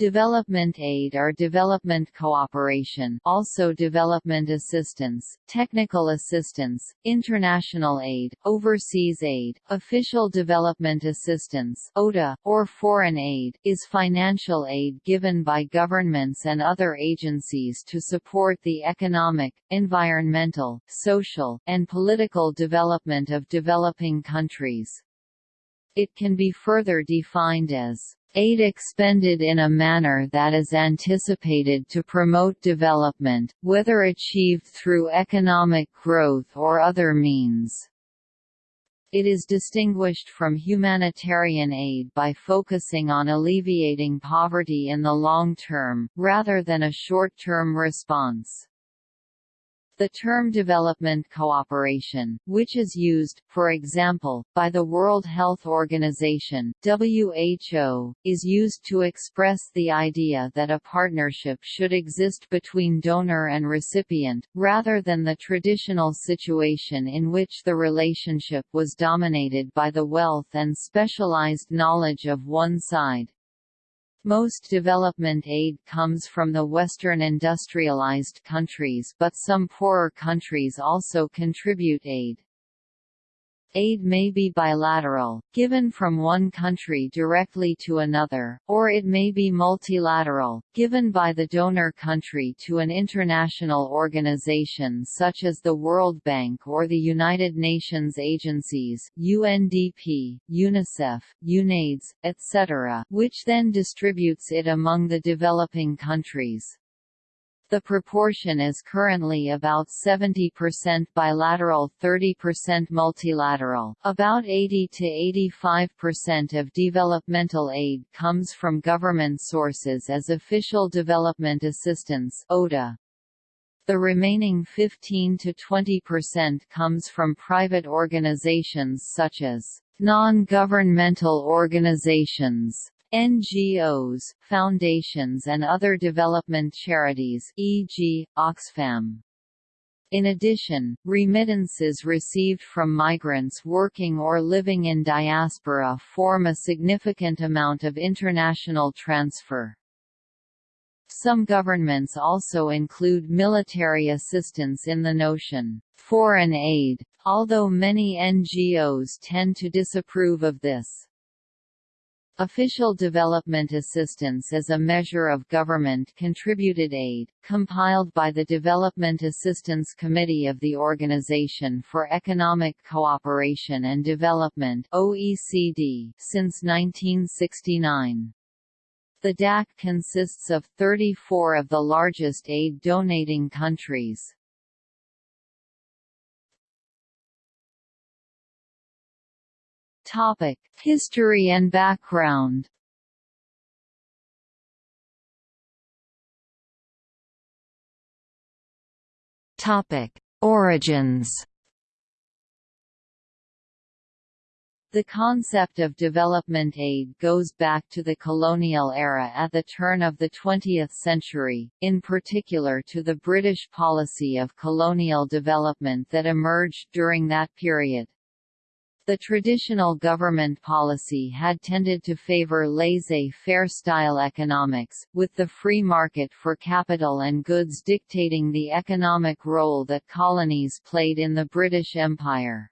Development aid or development cooperation also development assistance, technical assistance, international aid, overseas aid, official development assistance ODA, or foreign aid, is financial aid given by governments and other agencies to support the economic, environmental, social, and political development of developing countries. It can be further defined as aid expended in a manner that is anticipated to promote development, whether achieved through economic growth or other means. It is distinguished from humanitarian aid by focusing on alleviating poverty in the long term, rather than a short-term response. The term development cooperation, which is used, for example, by the World Health Organization WHO, is used to express the idea that a partnership should exist between donor and recipient, rather than the traditional situation in which the relationship was dominated by the wealth and specialized knowledge of one side. Most development aid comes from the Western industrialized countries but some poorer countries also contribute aid. Aid may be bilateral, given from one country directly to another, or it may be multilateral, given by the donor country to an international organization such as the World Bank or the United Nations agencies UNDP, UNICEF, UNAIDS, etc., which then distributes it among the developing countries. The proportion is currently about 70% bilateral 30% multilateral. About 80 to 85% of developmental aid comes from government sources as official development assistance ODA. The remaining 15 to 20% comes from private organizations such as non-governmental organizations NGOs, foundations and other development charities e.g., Oxfam. In addition, remittances received from migrants working or living in diaspora form a significant amount of international transfer. Some governments also include military assistance in the notion, foreign aid, although many NGOs tend to disapprove of this. Official Development Assistance is a measure of government-contributed aid, compiled by the Development Assistance Committee of the Organization for Economic Cooperation and Development OECD since 1969. The DAC consists of 34 of the largest aid-donating countries. Topic: History and background. Topic: Origins. The concept of development aid goes back to the colonial era at the turn of the 20th century, in particular to the British policy of colonial development that emerged during that period. The traditional government policy had tended to favor laissez-faire style economics, with the free market for capital and goods dictating the economic role that colonies played in the British Empire.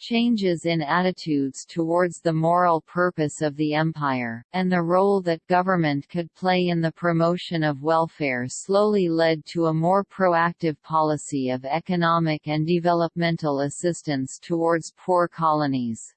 Changes in attitudes towards the moral purpose of the empire, and the role that government could play in the promotion of welfare slowly led to a more proactive policy of economic and developmental assistance towards poor colonies.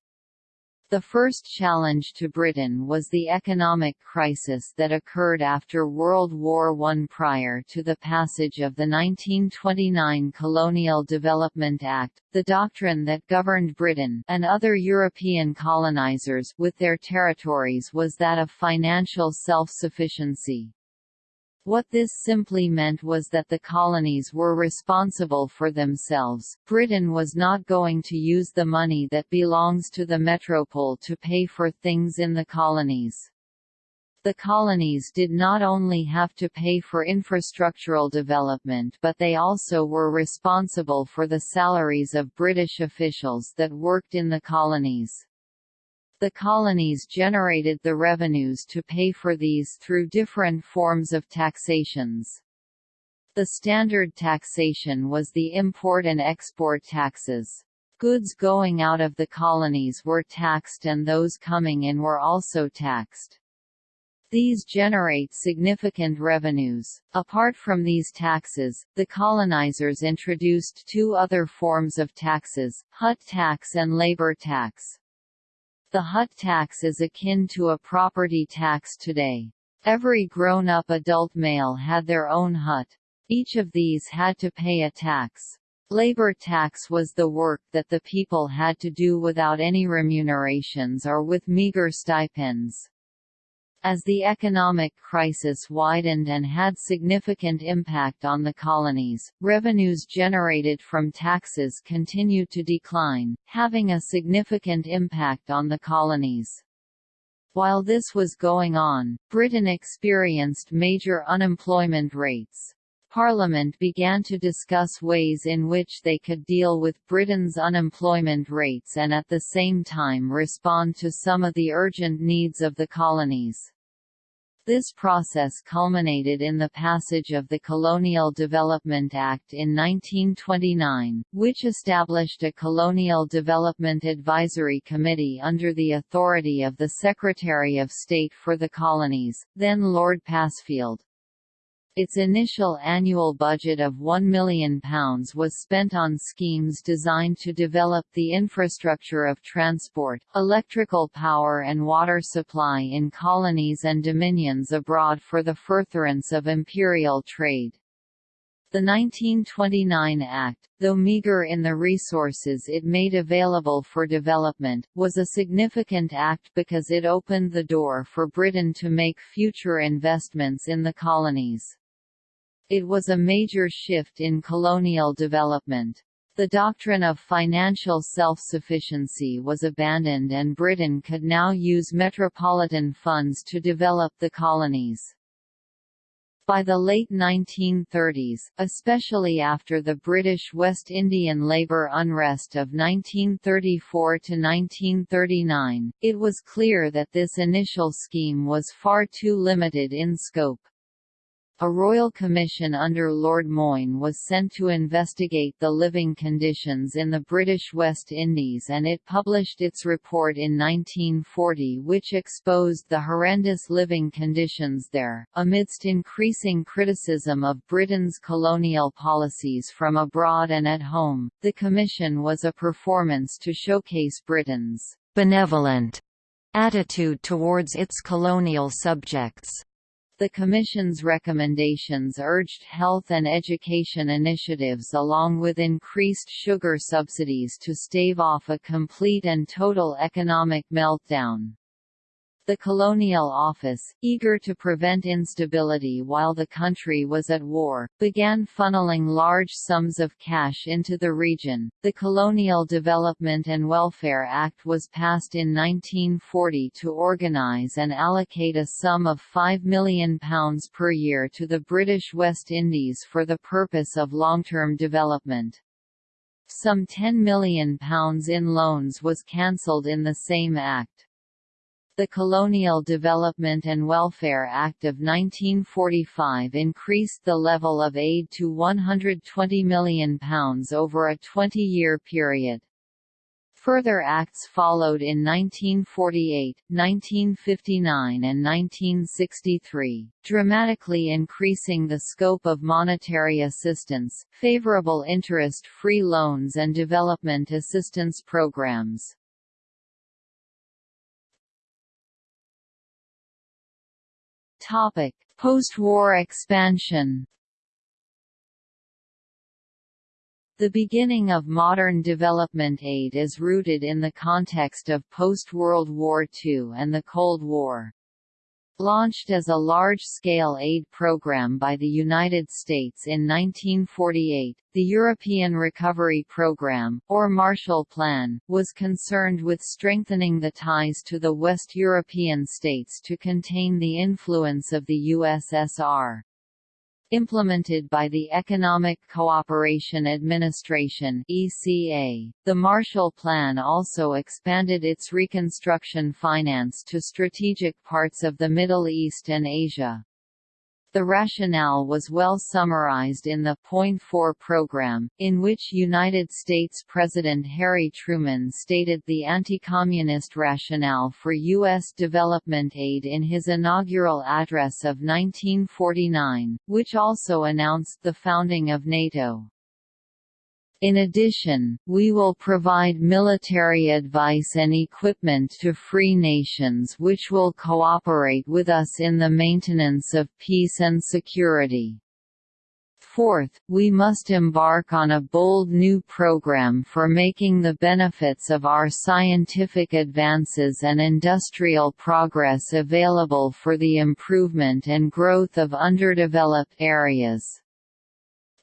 The first challenge to Britain was the economic crisis that occurred after World War I. Prior to the passage of the 1929 Colonial Development Act, the doctrine that governed Britain and other European colonizers with their territories was that of financial self-sufficiency. What this simply meant was that the colonies were responsible for themselves. Britain was not going to use the money that belongs to the metropole to pay for things in the colonies. The colonies did not only have to pay for infrastructural development but they also were responsible for the salaries of British officials that worked in the colonies. The colonies generated the revenues to pay for these through different forms of taxations. The standard taxation was the import and export taxes. Goods going out of the colonies were taxed and those coming in were also taxed. These generate significant revenues. Apart from these taxes, the colonizers introduced two other forms of taxes, hut tax and labor tax. The hut tax is akin to a property tax today. Every grown-up adult male had their own hut. Each of these had to pay a tax. Labor tax was the work that the people had to do without any remunerations or with meager stipends. As the economic crisis widened and had significant impact on the colonies, revenues generated from taxes continued to decline, having a significant impact on the colonies. While this was going on, Britain experienced major unemployment rates. Parliament began to discuss ways in which they could deal with Britain's unemployment rates and at the same time respond to some of the urgent needs of the colonies. This process culminated in the passage of the Colonial Development Act in 1929, which established a Colonial Development Advisory Committee under the authority of the Secretary of State for the Colonies, then Lord Passfield. Its initial annual budget of £1 million was spent on schemes designed to develop the infrastructure of transport, electrical power and water supply in colonies and dominions abroad for the furtherance of imperial trade. The 1929 Act, though meager in the resources it made available for development, was a significant act because it opened the door for Britain to make future investments in the colonies. It was a major shift in colonial development. The doctrine of financial self-sufficiency was abandoned and Britain could now use metropolitan funds to develop the colonies. By the late 1930s, especially after the British West Indian labour unrest of 1934–1939, it was clear that this initial scheme was far too limited in scope. A royal commission under Lord Moyne was sent to investigate the living conditions in the British West Indies and it published its report in 1940 which exposed the horrendous living conditions there. Amidst increasing criticism of Britain's colonial policies from abroad and at home, the commission was a performance to showcase Britain's benevolent attitude towards its colonial subjects. The Commission's recommendations urged health and education initiatives along with increased sugar subsidies to stave off a complete and total economic meltdown. The Colonial Office, eager to prevent instability while the country was at war, began funneling large sums of cash into the region. The Colonial Development and Welfare Act was passed in 1940 to organise and allocate a sum of £5 million per year to the British West Indies for the purpose of long-term development. Some £10 million in loans was cancelled in the same act. The Colonial Development and Welfare Act of 1945 increased the level of aid to £120 million over a 20-year period. Further acts followed in 1948, 1959 and 1963, dramatically increasing the scope of monetary assistance, favorable interest-free loans and development assistance programs. Topic: Post-war expansion. The beginning of modern development aid is rooted in the context of post-World War II and the Cold War. Launched as a large-scale aid program by the United States in 1948, the European Recovery Program, or Marshall Plan, was concerned with strengthening the ties to the West European states to contain the influence of the USSR. Implemented by the Economic Cooperation Administration (ECA), the Marshall Plan also expanded its reconstruction finance to strategic parts of the Middle East and Asia. The rationale was well summarized in the Point Four program, in which United States President Harry Truman stated the anti-communist rationale for U.S. development aid in his inaugural address of 1949, which also announced the founding of NATO. In addition, we will provide military advice and equipment to free nations which will cooperate with us in the maintenance of peace and security. Fourth, we must embark on a bold new program for making the benefits of our scientific advances and industrial progress available for the improvement and growth of underdeveloped areas.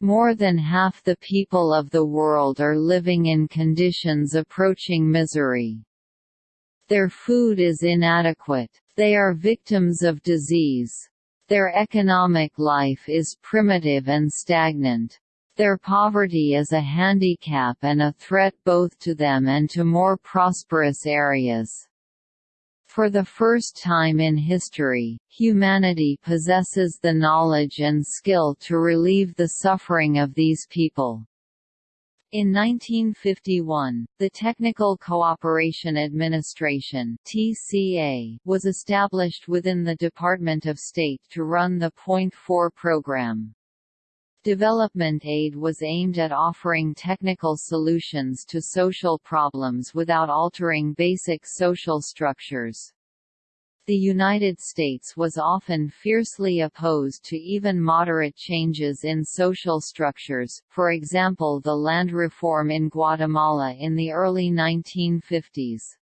More than half the people of the world are living in conditions approaching misery. Their food is inadequate. They are victims of disease. Their economic life is primitive and stagnant. Their poverty is a handicap and a threat both to them and to more prosperous areas. For the first time in history, humanity possesses the knowledge and skill to relieve the suffering of these people. In 1951, the Technical Cooperation Administration (TCA) was established within the Department of State to run the Point Four program. Development aid was aimed at offering technical solutions to social problems without altering basic social structures. The United States was often fiercely opposed to even moderate changes in social structures, for example the land reform in Guatemala in the early 1950s.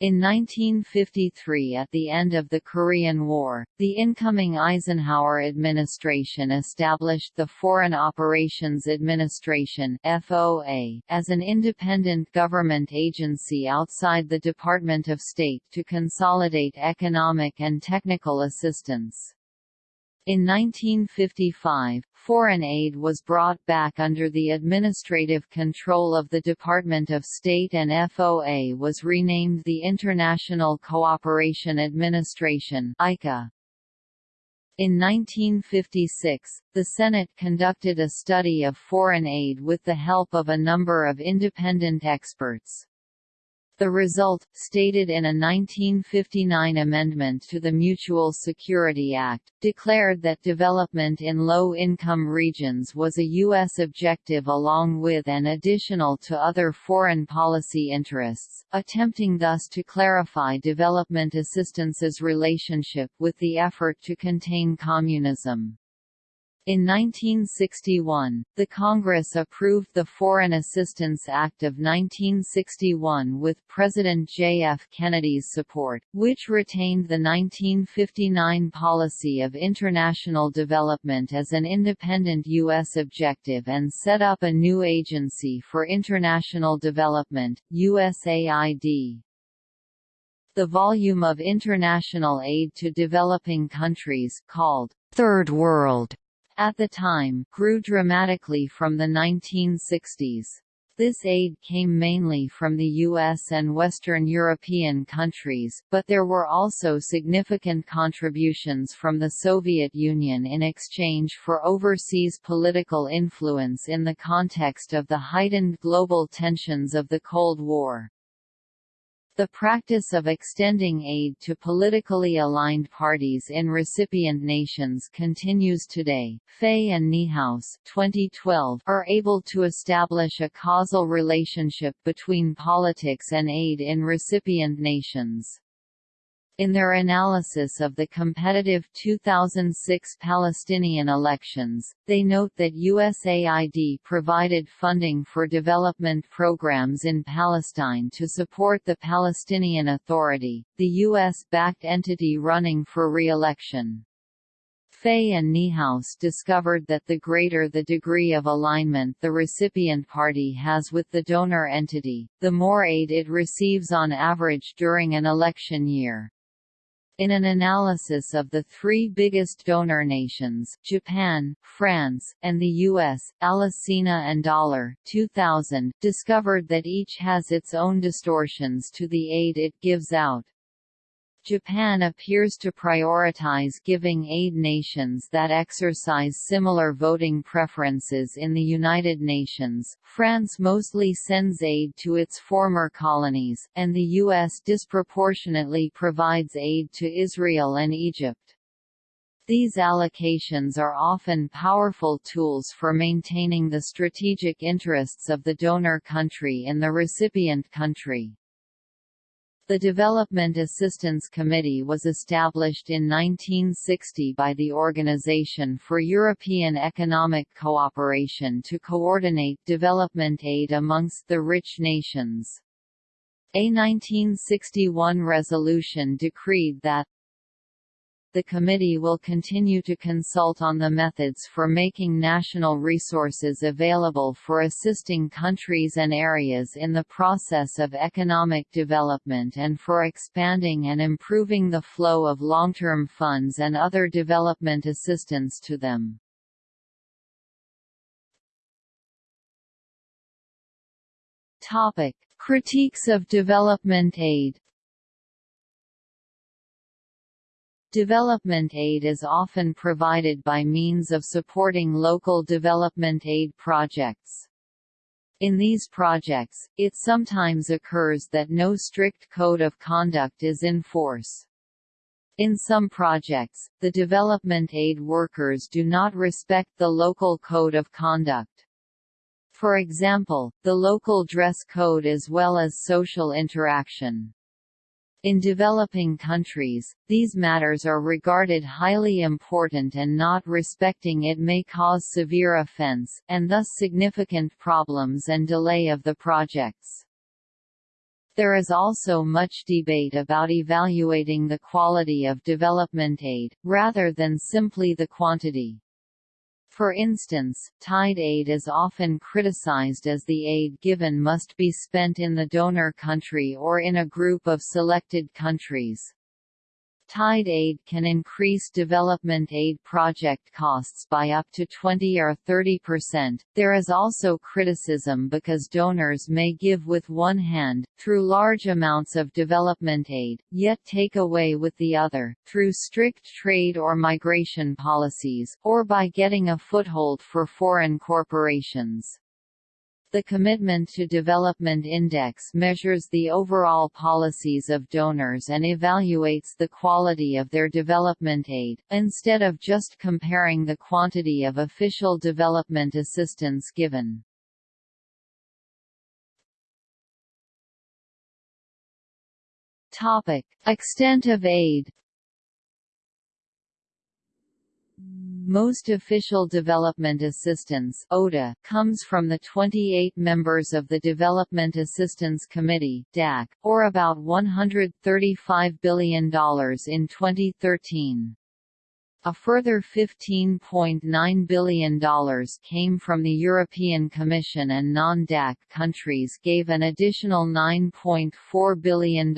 In 1953 at the end of the Korean War, the incoming Eisenhower administration established the Foreign Operations Administration FOA, as an independent government agency outside the Department of State to consolidate economic and technical assistance. In 1955, foreign aid was brought back under the administrative control of the Department of State and FOA was renamed the International Cooperation Administration ICA. In 1956, the Senate conducted a study of foreign aid with the help of a number of independent experts. The result, stated in a 1959 amendment to the Mutual Security Act, declared that development in low-income regions was a U.S. objective along with and additional to other foreign policy interests, attempting thus to clarify development assistance's relationship with the effort to contain communism. In 1961, the Congress approved the Foreign Assistance Act of 1961 with President J. F. Kennedy's support, which retained the 1959 policy of international development as an independent U.S. objective and set up a new Agency for International Development, USAID. The volume of international aid to developing countries called Third World at the time, grew dramatically from the 1960s. This aid came mainly from the US and Western European countries, but there were also significant contributions from the Soviet Union in exchange for overseas political influence in the context of the heightened global tensions of the Cold War. The practice of extending aid to politically aligned parties in recipient nations continues today. Faye and Niehaus 2012 are able to establish a causal relationship between politics and aid in recipient nations. In their analysis of the competitive 2006 Palestinian elections, they note that USAID provided funding for development programs in Palestine to support the Palestinian Authority, the U.S.-backed entity running for re-election. Faye and Niehaus discovered that the greater the degree of alignment the recipient party has with the donor entity, the more aid it receives on average during an election year. In an analysis of the three biggest donor nations, Japan, France, and the US, Alesina and Dollar 2000, discovered that each has its own distortions to the aid it gives out. Japan appears to prioritize giving aid nations that exercise similar voting preferences in the United Nations, France mostly sends aid to its former colonies, and the U.S. disproportionately provides aid to Israel and Egypt. These allocations are often powerful tools for maintaining the strategic interests of the donor country in the recipient country. The Development Assistance Committee was established in 1960 by the Organization for European Economic Cooperation to coordinate development aid amongst the rich nations. A 1961 resolution decreed that the committee will continue to consult on the methods for making national resources available for assisting countries and areas in the process of economic development and for expanding and improving the flow of long-term funds and other development assistance to them. Topic: Critiques of development aid Development aid is often provided by means of supporting local development aid projects. In these projects, it sometimes occurs that no strict code of conduct is in force. In some projects, the development aid workers do not respect the local code of conduct. For example, the local dress code as well as social interaction. In developing countries, these matters are regarded highly important and not respecting it may cause severe offense, and thus significant problems and delay of the projects. There is also much debate about evaluating the quality of development aid, rather than simply the quantity. For instance, tied aid is often criticized as the aid given must be spent in the donor country or in a group of selected countries. Tied aid can increase development aid project costs by up to 20 or 30 percent. There is also criticism because donors may give with one hand, through large amounts of development aid, yet take away with the other, through strict trade or migration policies, or by getting a foothold for foreign corporations. The Commitment to Development Index measures the overall policies of donors and evaluates the quality of their development aid, instead of just comparing the quantity of official development assistance given. Topic. Extent of aid Most official development assistance ODA comes from the 28 members of the Development Assistance Committee DAC, or about $135 billion in 2013. A further $15.9 billion came from the European Commission and non-DAC countries gave an additional $9.4 billion.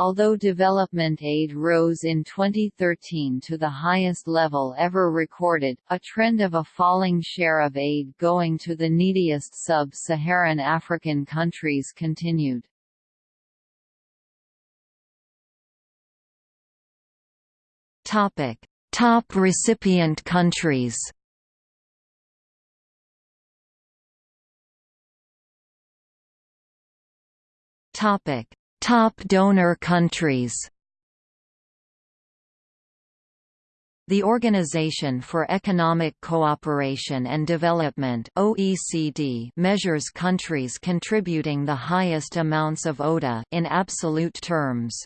Although development aid rose in 2013 to the highest level ever recorded, a trend of a falling share of aid going to the neediest sub-Saharan African countries continued. Topic: Top recipient countries. Topic: Top donor countries The Organization for Economic Cooperation and Development OECD measures countries contributing the highest amounts of ODA in absolute terms.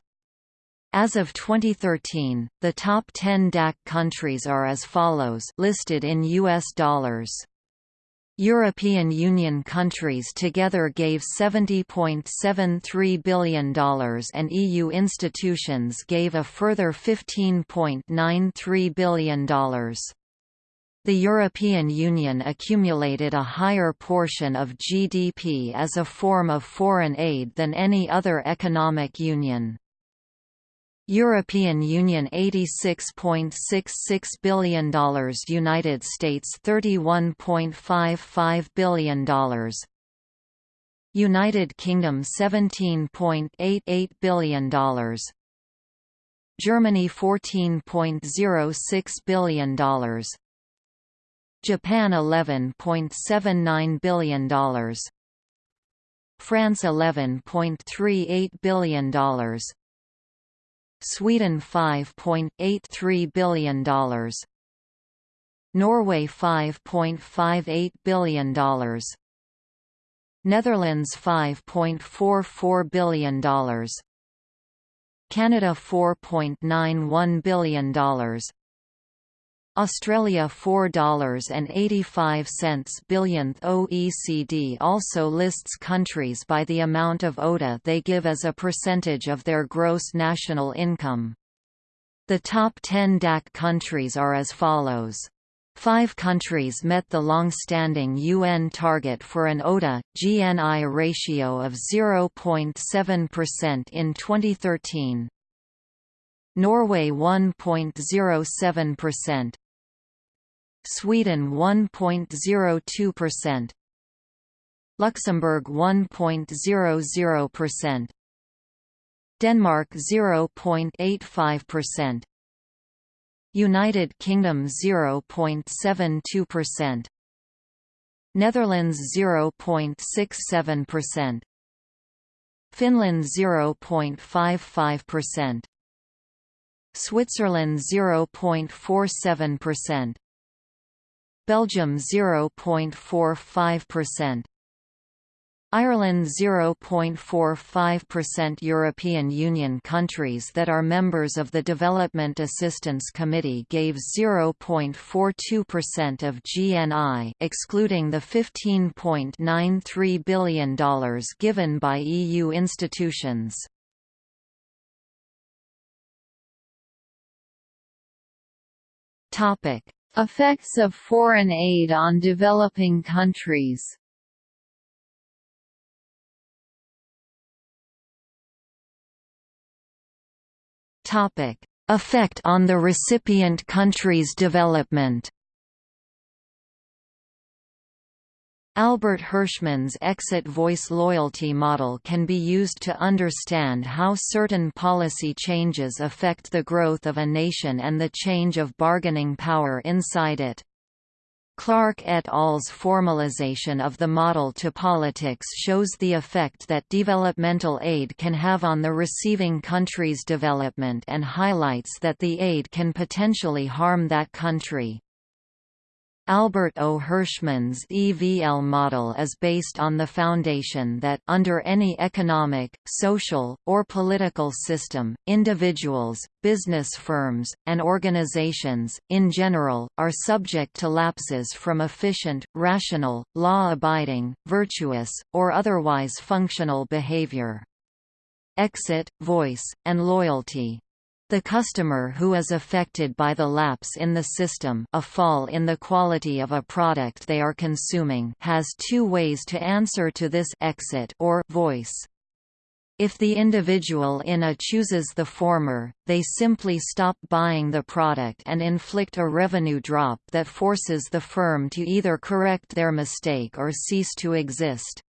As of 2013, the top 10 DAC countries are as follows listed in US dollars. European Union countries together gave $70.73 billion and EU institutions gave a further $15.93 billion. The European Union accumulated a higher portion of GDP as a form of foreign aid than any other economic union. European Union $86.66 billion United States $31.55 billion United Kingdom $17.88 billion Germany $14.06 billion Japan $11.79 billion France $11.38 billion Sweden $5.83 billion Norway $5.58 billion Netherlands $5.44 billion Canada $4.91 billion Australia $4.85 billionth OECD also lists countries by the amount of ODA they give as a percentage of their gross national income. The top 10 DAC countries are as follows. Five countries met the long-standing UN target for an ODA-GNI ratio of 0.7% in 2013. Norway 1.07%, Sweden 1.02%, Luxembourg 1.00%, Denmark 0.85%, United Kingdom 0.72%, Netherlands 0.67%, Finland 0.55%, Switzerland 0.47%, Belgium 0.45%, Ireland 0.45% European Union countries that are members of the Development Assistance Committee gave 0.42% of GNI excluding the $15.93 billion given by EU institutions. Effects of foreign aid on developing countries. Topic: Effect on the recipient country's development. Albert Hirschman's exit voice loyalty model can be used to understand how certain policy changes affect the growth of a nation and the change of bargaining power inside it. Clark et al.'s formalization of the model to politics shows the effect that developmental aid can have on the receiving country's development and highlights that the aid can potentially harm that country. Albert O. Hirschman's EVL model is based on the foundation that under any economic, social, or political system, individuals, business firms, and organizations, in general, are subject to lapses from efficient, rational, law-abiding, virtuous, or otherwise functional behavior. Exit, voice, and loyalty the customer who is affected by the lapse in the system a fall in the quality of a product they are consuming has two ways to answer to this exit or voice. If the individual in a chooses the former, they simply stop buying the product and inflict a revenue drop that forces the firm to either correct their mistake or cease to exist.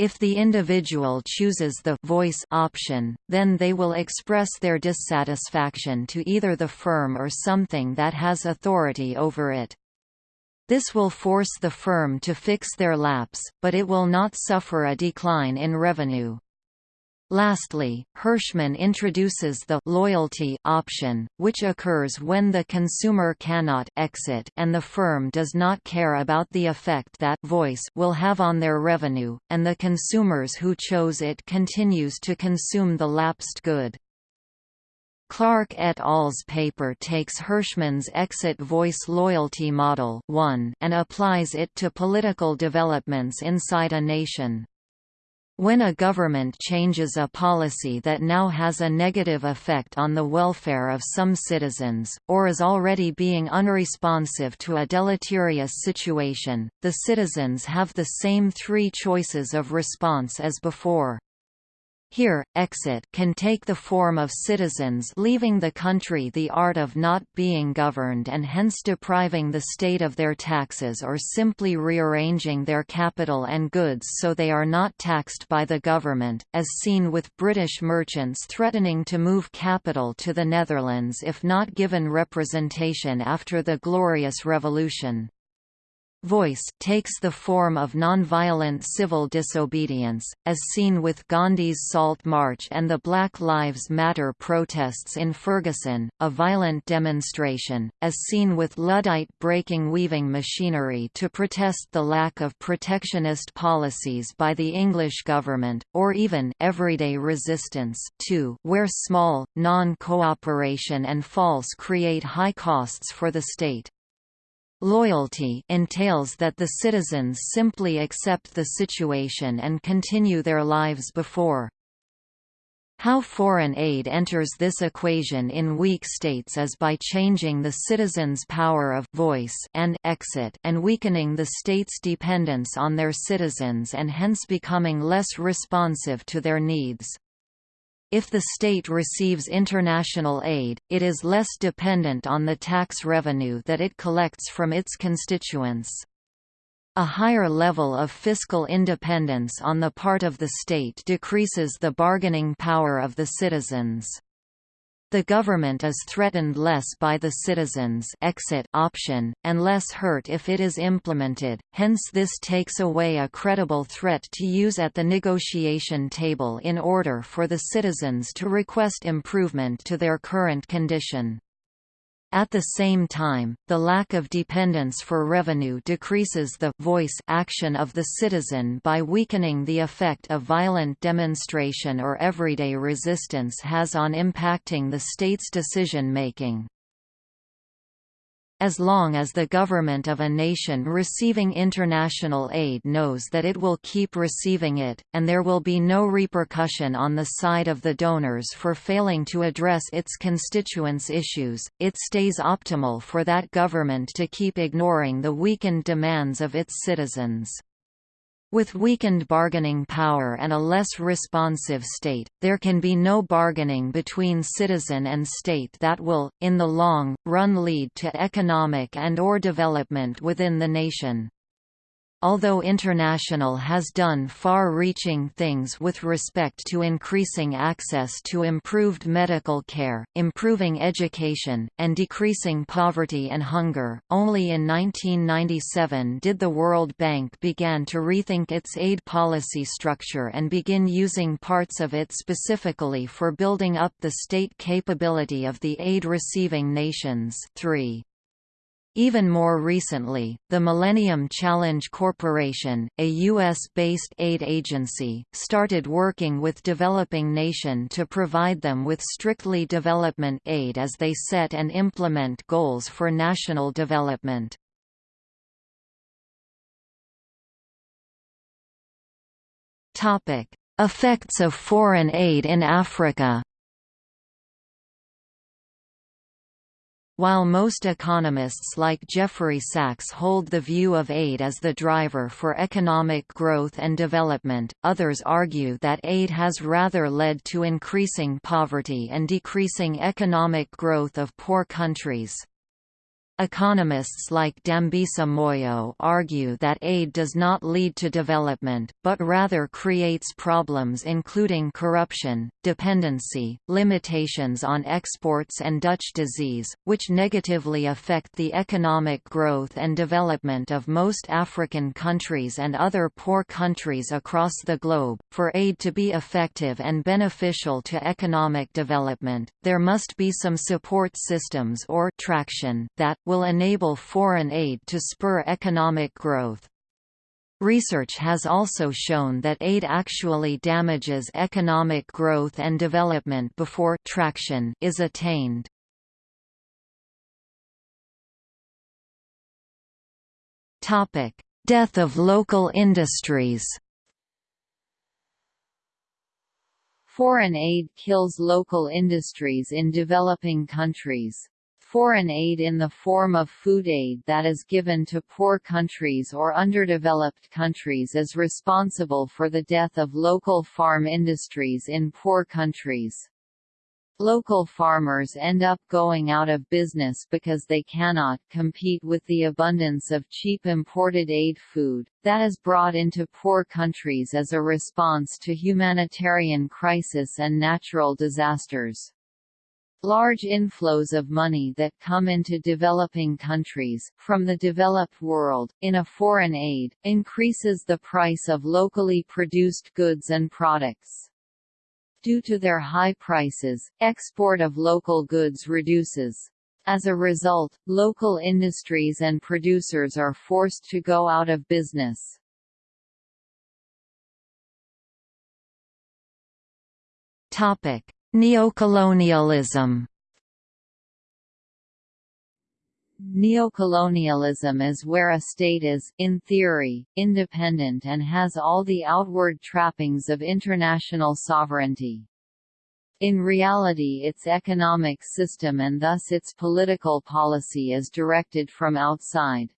If the individual chooses the voice option, then they will express their dissatisfaction to either the firm or something that has authority over it. This will force the firm to fix their lapse, but it will not suffer a decline in revenue. Lastly, Hirschman introduces the loyalty option, which occurs when the consumer cannot exit and the firm does not care about the effect that voice will have on their revenue, and the consumers who chose it continues to consume the lapsed good. Clark et al.'s paper takes Hirschman's exit voice loyalty model 1 and applies it to political developments inside a nation. When a government changes a policy that now has a negative effect on the welfare of some citizens, or is already being unresponsive to a deleterious situation, the citizens have the same three choices of response as before. Here, exit can take the form of citizens leaving the country the art of not being governed and hence depriving the state of their taxes or simply rearranging their capital and goods so they are not taxed by the government, as seen with British merchants threatening to move capital to the Netherlands if not given representation after the Glorious Revolution. Voice takes the form of nonviolent civil disobedience, as seen with Gandhi's Salt March and the Black Lives Matter protests in Ferguson, a violent demonstration, as seen with Luddite breaking weaving machinery to protest the lack of protectionist policies by the English government, or even everyday resistance too, where small, non-cooperation and false create high costs for the state. Loyalty entails that the citizens simply accept the situation and continue their lives before. How foreign aid enters this equation in weak states is by changing the citizens' power of voice and exit and weakening the state's dependence on their citizens and hence becoming less responsive to their needs. If the state receives international aid, it is less dependent on the tax revenue that it collects from its constituents. A higher level of fiscal independence on the part of the state decreases the bargaining power of the citizens. The government is threatened less by the citizens exit option, and less hurt if it is implemented, hence this takes away a credible threat to use at the negotiation table in order for the citizens to request improvement to their current condition. At the same time, the lack of dependence for revenue decreases the voice action of the citizen by weakening the effect a violent demonstration or everyday resistance has on impacting the state's decision-making. As long as the government of a nation receiving international aid knows that it will keep receiving it, and there will be no repercussion on the side of the donors for failing to address its constituents' issues, it stays optimal for that government to keep ignoring the weakened demands of its citizens. With weakened bargaining power and a less responsive state, there can be no bargaining between citizen and state that will, in the long, run lead to economic and or development within the nation. Although International has done far-reaching things with respect to increasing access to improved medical care, improving education, and decreasing poverty and hunger, only in 1997 did the World Bank begin to rethink its aid policy structure and begin using parts of it specifically for building up the state capability of the aid-receiving nations 3. Even more recently, the Millennium Challenge Corporation, a U.S.-based aid agency, started working with developing nation to provide them with strictly development aid as they set and implement goals for national development. Effects of foreign aid in Africa While most economists like Jeffrey Sachs hold the view of aid as the driver for economic growth and development, others argue that aid has rather led to increasing poverty and decreasing economic growth of poor countries. Economists like Dambisa Moyo argue that aid does not lead to development, but rather creates problems including corruption, dependency, limitations on exports and Dutch disease, which negatively affect the economic growth and development of most African countries and other poor countries across the globe. For aid to be effective and beneficial to economic development, there must be some support systems or traction that will enable foreign aid to spur economic growth. Research has also shown that aid actually damages economic growth and development before traction is attained. Topic: Death of local industries. Foreign aid kills local industries in developing countries. Foreign aid in the form of food aid that is given to poor countries or underdeveloped countries is responsible for the death of local farm industries in poor countries. Local farmers end up going out of business because they cannot compete with the abundance of cheap imported aid food, that is brought into poor countries as a response to humanitarian crisis and natural disasters. Large inflows of money that come into developing countries, from the developed world, in a foreign aid, increases the price of locally produced goods and products. Due to their high prices, export of local goods reduces. As a result, local industries and producers are forced to go out of business. Topic: Neocolonialism Neocolonialism is where a state is, in theory, independent and has all the outward trappings of international sovereignty. In reality its economic system and thus its political policy is directed from outside.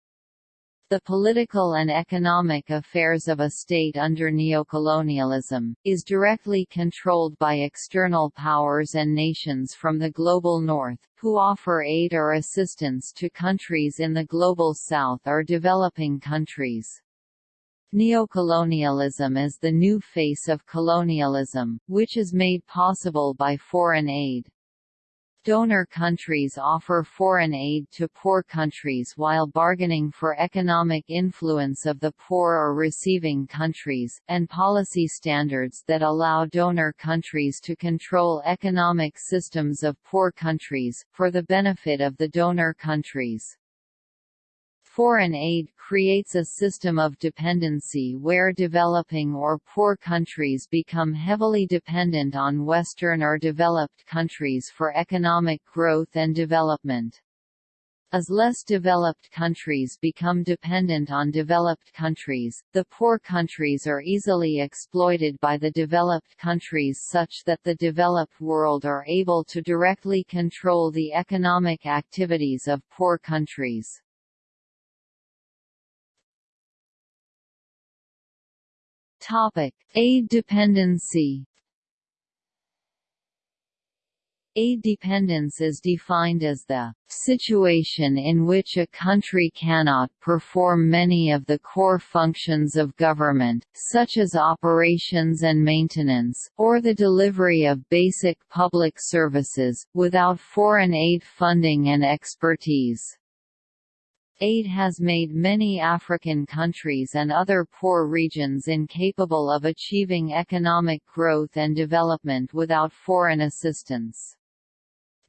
The political and economic affairs of a state under neocolonialism, is directly controlled by external powers and nations from the global north, who offer aid or assistance to countries in the global south or developing countries. Neocolonialism is the new face of colonialism, which is made possible by foreign aid. Donor countries offer foreign aid to poor countries while bargaining for economic influence of the poor or receiving countries, and policy standards that allow donor countries to control economic systems of poor countries, for the benefit of the donor countries. Foreign aid creates a system of dependency where developing or poor countries become heavily dependent on Western or developed countries for economic growth and development. As less developed countries become dependent on developed countries, the poor countries are easily exploited by the developed countries such that the developed world are able to directly control the economic activities of poor countries. Topic: Aid dependency. Aid dependence is defined as the situation in which a country cannot perform many of the core functions of government, such as operations and maintenance, or the delivery of basic public services, without foreign aid funding and expertise. Aid has made many African countries and other poor regions incapable of achieving economic growth and development without foreign assistance.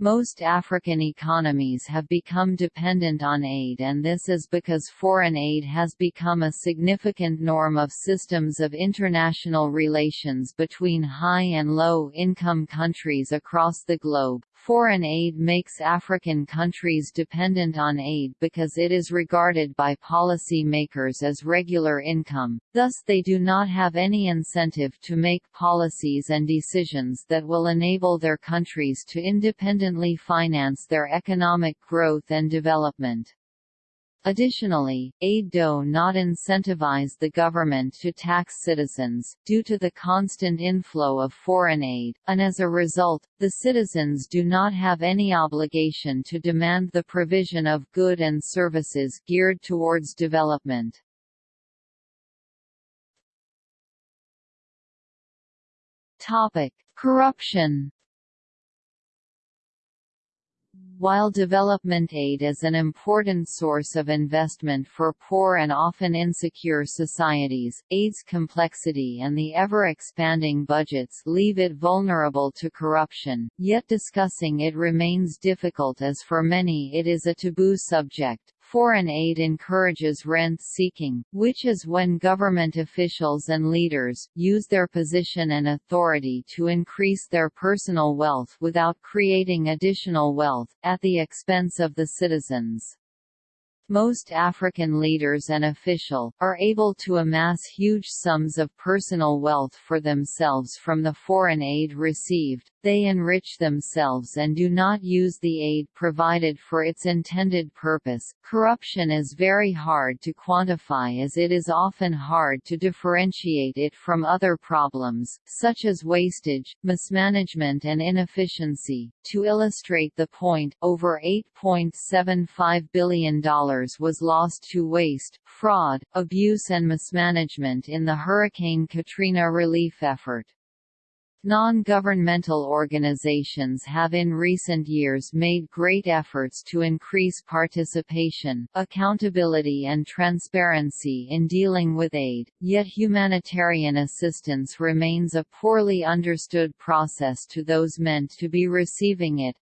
Most African economies have become dependent on aid and this is because foreign aid has become a significant norm of systems of international relations between high and low-income countries across the globe. Foreign aid makes African countries dependent on aid because it is regarded by policy makers as regular income, thus they do not have any incentive to make policies and decisions that will enable their countries to independently finance their economic growth and development. Additionally, aid do not incentivize the government to tax citizens, due to the constant inflow of foreign aid, and as a result, the citizens do not have any obligation to demand the provision of good and services geared towards development. Corruption while development aid is an important source of investment for poor and often insecure societies, aid's complexity and the ever-expanding budgets leave it vulnerable to corruption, yet discussing it remains difficult as for many it is a taboo subject. Foreign aid encourages rent-seeking, which is when government officials and leaders, use their position and authority to increase their personal wealth without creating additional wealth, at the expense of the citizens. Most African leaders and official, are able to amass huge sums of personal wealth for themselves from the foreign aid received, they enrich themselves and do not use the aid provided for its intended purpose. Corruption is very hard to quantify as it is often hard to differentiate it from other problems, such as wastage, mismanagement, and inefficiency. To illustrate the point, over $8.75 billion was lost to waste, fraud, abuse, and mismanagement in the Hurricane Katrina relief effort. Non-governmental organizations have in recent years made great efforts to increase participation, accountability and transparency in dealing with aid, yet humanitarian assistance remains a poorly understood process to those meant to be receiving it,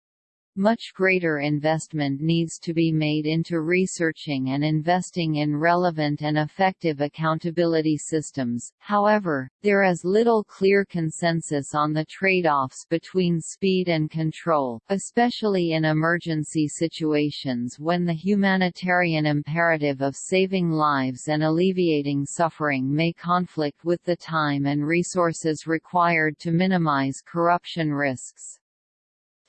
much greater investment needs to be made into researching and investing in relevant and effective accountability systems. However, there is little clear consensus on the trade-offs between speed and control, especially in emergency situations when the humanitarian imperative of saving lives and alleviating suffering may conflict with the time and resources required to minimize corruption risks.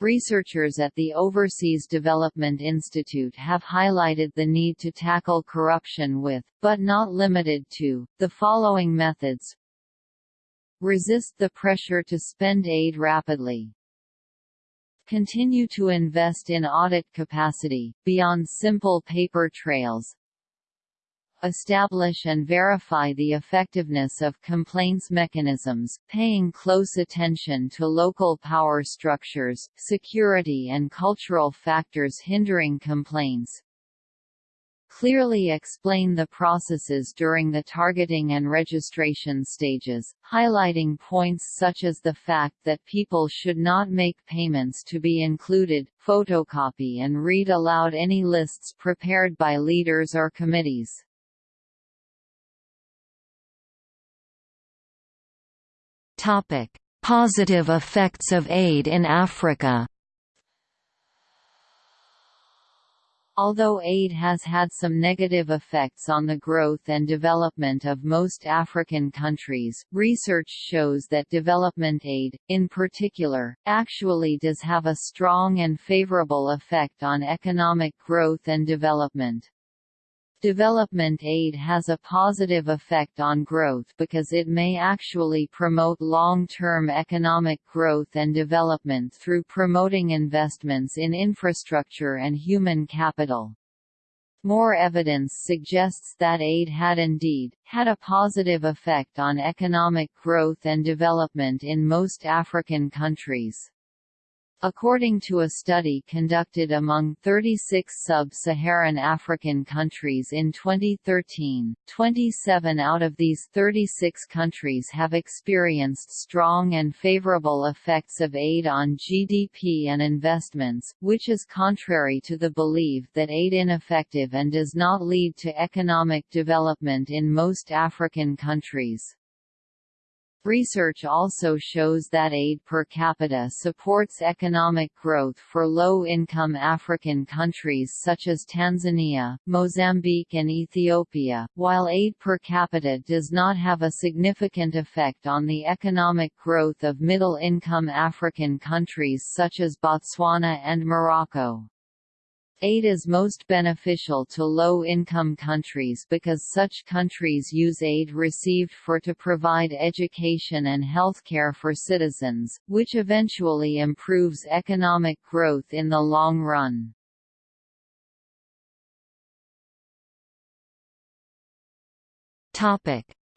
Researchers at the Overseas Development Institute have highlighted the need to tackle corruption with, but not limited to, the following methods Resist the pressure to spend aid rapidly. Continue to invest in audit capacity, beyond simple paper trails, establish and verify the effectiveness of complaints mechanisms, paying close attention to local power structures, security and cultural factors hindering complaints, clearly explain the processes during the targeting and registration stages, highlighting points such as the fact that people should not make payments to be included, photocopy and read aloud any lists prepared by leaders or committees. Topic: Positive effects of aid in Africa. Although aid has had some negative effects on the growth and development of most African countries, research shows that development aid, in particular, actually does have a strong and favorable effect on economic growth and development. Development aid has a positive effect on growth because it may actually promote long-term economic growth and development through promoting investments in infrastructure and human capital. More evidence suggests that aid had indeed, had a positive effect on economic growth and development in most African countries. According to a study conducted among 36 sub-Saharan African countries in 2013, 27 out of these 36 countries have experienced strong and favorable effects of aid on GDP and investments, which is contrary to the belief that aid is ineffective and does not lead to economic development in most African countries. Research also shows that aid per capita supports economic growth for low-income African countries such as Tanzania, Mozambique and Ethiopia, while aid per capita does not have a significant effect on the economic growth of middle-income African countries such as Botswana and Morocco. Aid is most beneficial to low-income countries because such countries use aid received for to provide education and healthcare for citizens, which eventually improves economic growth in the long run.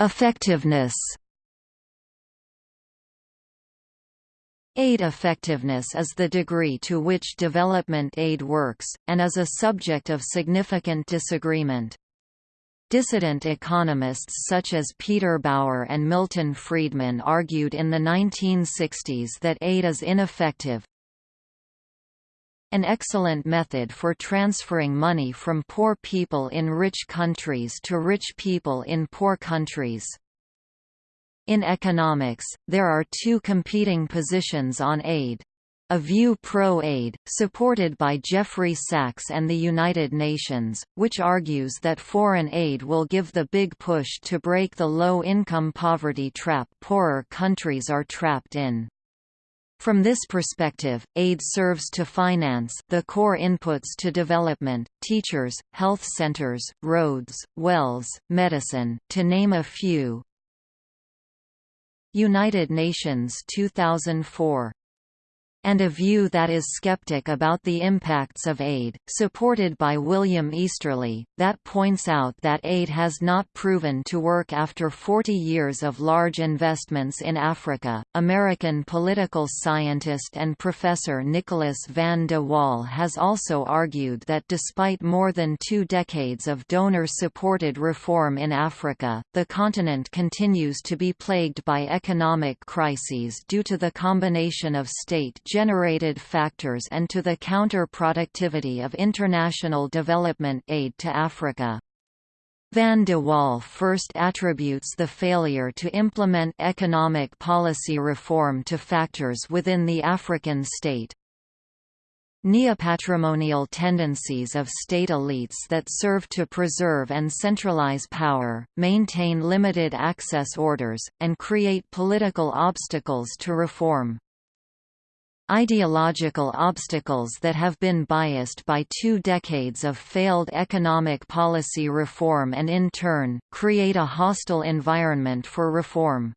Effectiveness Aid effectiveness is the degree to which development aid works, and is a subject of significant disagreement. Dissident economists such as Peter Bauer and Milton Friedman argued in the 1960s that aid is ineffective. An excellent method for transferring money from poor people in rich countries to rich people in poor countries. In economics, there are two competing positions on aid. A View Pro-Aid, supported by Jeffrey Sachs and the United Nations, which argues that foreign aid will give the big push to break the low-income poverty trap poorer countries are trapped in. From this perspective, aid serves to finance the core inputs to development, teachers, health centers, roads, wells, medicine, to name a few. United Nations 2004 and a view that is skeptic about the impacts of aid, supported by William Easterly, that points out that aid has not proven to work after 40 years of large investments in Africa. American political scientist and professor Nicholas van de Walle has also argued that despite more than two decades of donor supported reform in Africa, the continent continues to be plagued by economic crises due to the combination of state generated factors and to the counter-productivity of international development aid to Africa. Van de Walle first attributes the failure to implement economic policy reform to factors within the African state. Neopatrimonial tendencies of state elites that serve to preserve and centralize power, maintain limited access orders, and create political obstacles to reform. Ideological obstacles that have been biased by two decades of failed economic policy reform and in turn, create a hostile environment for reform.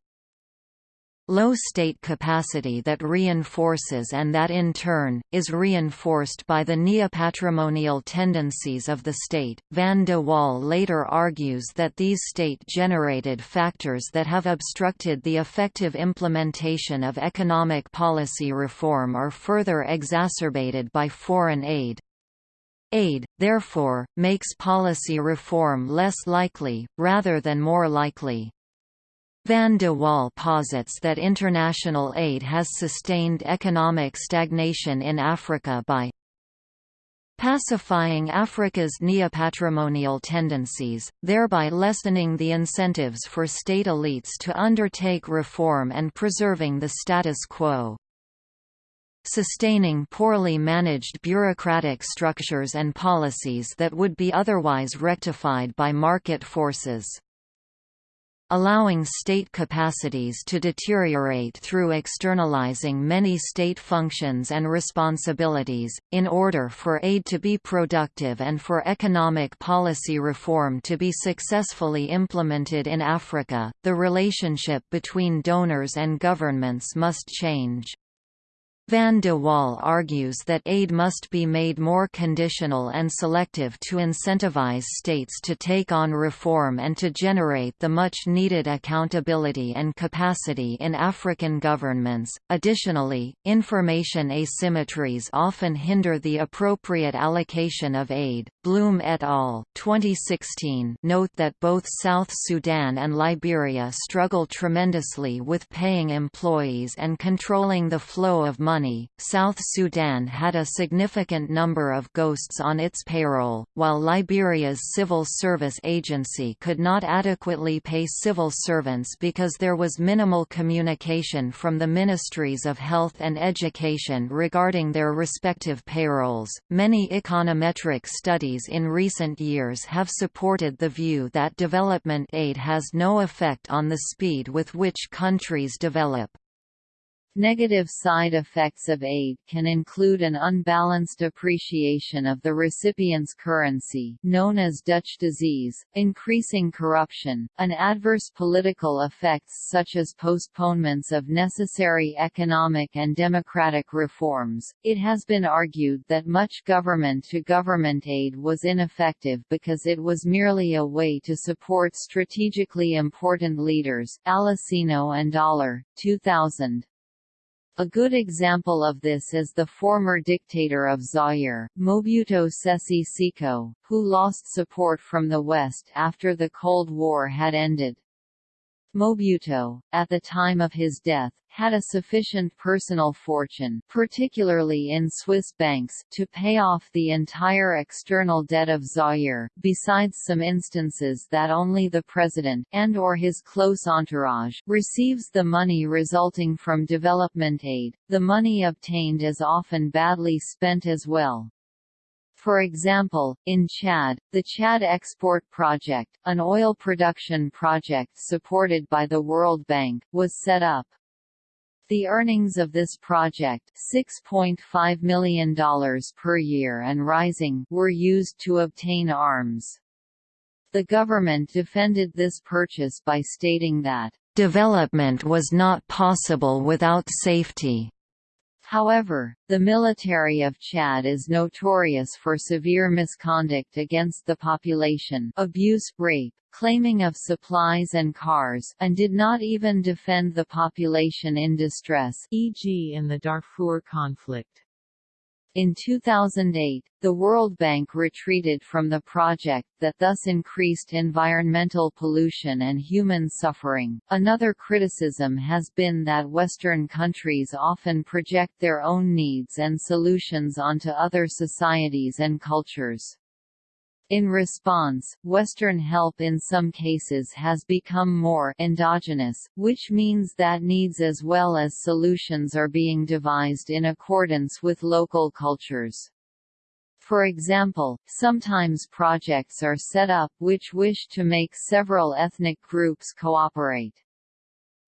Low state capacity that reinforces and that in turn, is reinforced by the neopatrimonial tendencies of the state. Van de Walle later argues that these state-generated factors that have obstructed the effective implementation of economic policy reform are further exacerbated by foreign aid. Aid, therefore, makes policy reform less likely, rather than more likely. Van de Walle posits that international aid has sustained economic stagnation in Africa by pacifying Africa's neopatrimonial tendencies, thereby lessening the incentives for state elites to undertake reform and preserving the status quo. Sustaining poorly managed bureaucratic structures and policies that would be otherwise rectified by market forces allowing state capacities to deteriorate through externalizing many state functions and responsibilities, in order for aid to be productive and for economic policy reform to be successfully implemented in Africa, the relationship between donors and governments must change. Van de Walle argues that aid must be made more conditional and selective to incentivize states to take on reform and to generate the much needed accountability and capacity in African governments. Additionally, information asymmetries often hinder the appropriate allocation of aid. Bloom et al. 2016 note that both South Sudan and Liberia struggle tremendously with paying employees and controlling the flow of money money. South Sudan had a significant number of ghosts on its payroll, while Liberia's civil service agency could not adequately pay civil servants because there was minimal communication from the ministries of health and education regarding their respective payrolls. Many econometric studies in recent years have supported the view that development aid has no effect on the speed with which countries develop. Negative side effects of aid can include an unbalanced appreciation of the recipient's currency known as Dutch disease, increasing corruption, and adverse political effects such as postponements of necessary economic and democratic reforms. It has been argued that much government-to-government -government aid was ineffective because it was merely a way to support strategically important leaders Alesina and Dollar, 2000. A good example of this is the former dictator of Zaire, Mobutu Sese Seko, who lost support from the West after the Cold War had ended. Mobutu, at the time of his death, had a sufficient personal fortune particularly in Swiss banks to pay off the entire external debt of Zaire, besides some instances that only the president and or his close entourage receives the money resulting from development aid. The money obtained is often badly spent as well. For example, in Chad, the Chad Export Project, an oil production project supported by the World Bank, was set up. The earnings of this project $6.5 million per year and rising were used to obtain arms. The government defended this purchase by stating that, "...development was not possible without safety." However, the military of Chad is notorious for severe misconduct against the population abuse, rape, claiming of supplies and cars and did not even defend the population in distress e.g. in the Darfur conflict. In 2008, the World Bank retreated from the project that thus increased environmental pollution and human suffering. Another criticism has been that Western countries often project their own needs and solutions onto other societies and cultures. In response, Western help in some cases has become more endogenous, which means that needs as well as solutions are being devised in accordance with local cultures. For example, sometimes projects are set up which wish to make several ethnic groups cooperate.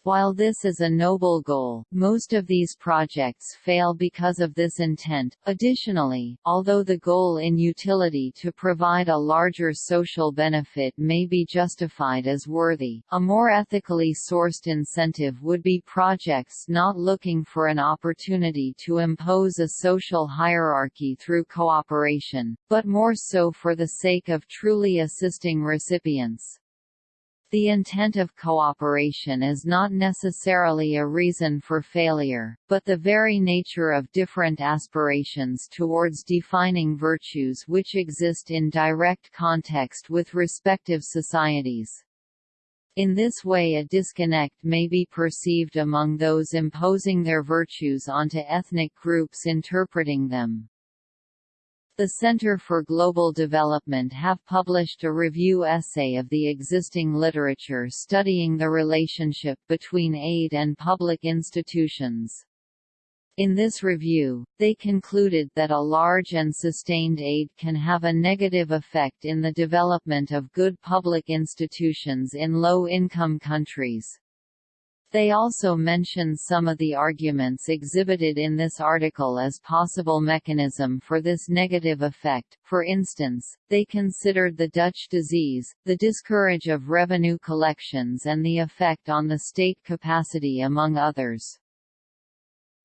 While this is a noble goal, most of these projects fail because of this intent. Additionally, although the goal in utility to provide a larger social benefit may be justified as worthy, a more ethically sourced incentive would be projects not looking for an opportunity to impose a social hierarchy through cooperation, but more so for the sake of truly assisting recipients. The intent of cooperation is not necessarily a reason for failure, but the very nature of different aspirations towards defining virtues which exist in direct context with respective societies. In this way a disconnect may be perceived among those imposing their virtues onto ethnic groups interpreting them. The Center for Global Development have published a review essay of the existing literature studying the relationship between aid and public institutions. In this review, they concluded that a large and sustained aid can have a negative effect in the development of good public institutions in low-income countries. They also mention some of the arguments exhibited in this article as possible mechanism for this negative effect. For instance, they considered the Dutch disease, the discourage of revenue collections and the effect on the state capacity among others.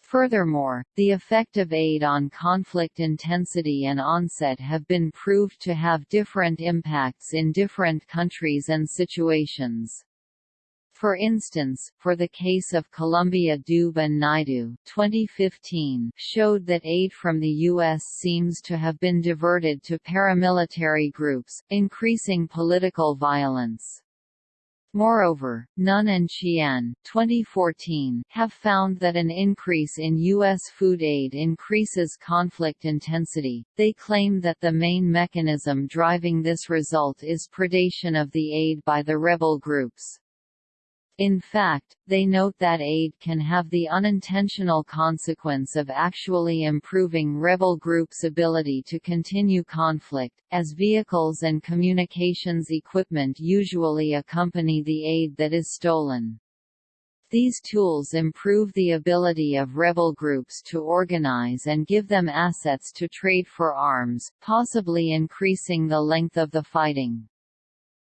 Furthermore, the effect of aid on conflict intensity and onset have been proved to have different impacts in different countries and situations. For instance, for the case of Colombia Dube and Naidu 2015 showed that aid from the U.S. seems to have been diverted to paramilitary groups, increasing political violence. Moreover, Nunn and Qian 2014 have found that an increase in U.S. food aid increases conflict intensity. They claim that the main mechanism driving this result is predation of the aid by the rebel groups. In fact, they note that aid can have the unintentional consequence of actually improving rebel groups' ability to continue conflict, as vehicles and communications equipment usually accompany the aid that is stolen. These tools improve the ability of rebel groups to organize and give them assets to trade for arms, possibly increasing the length of the fighting.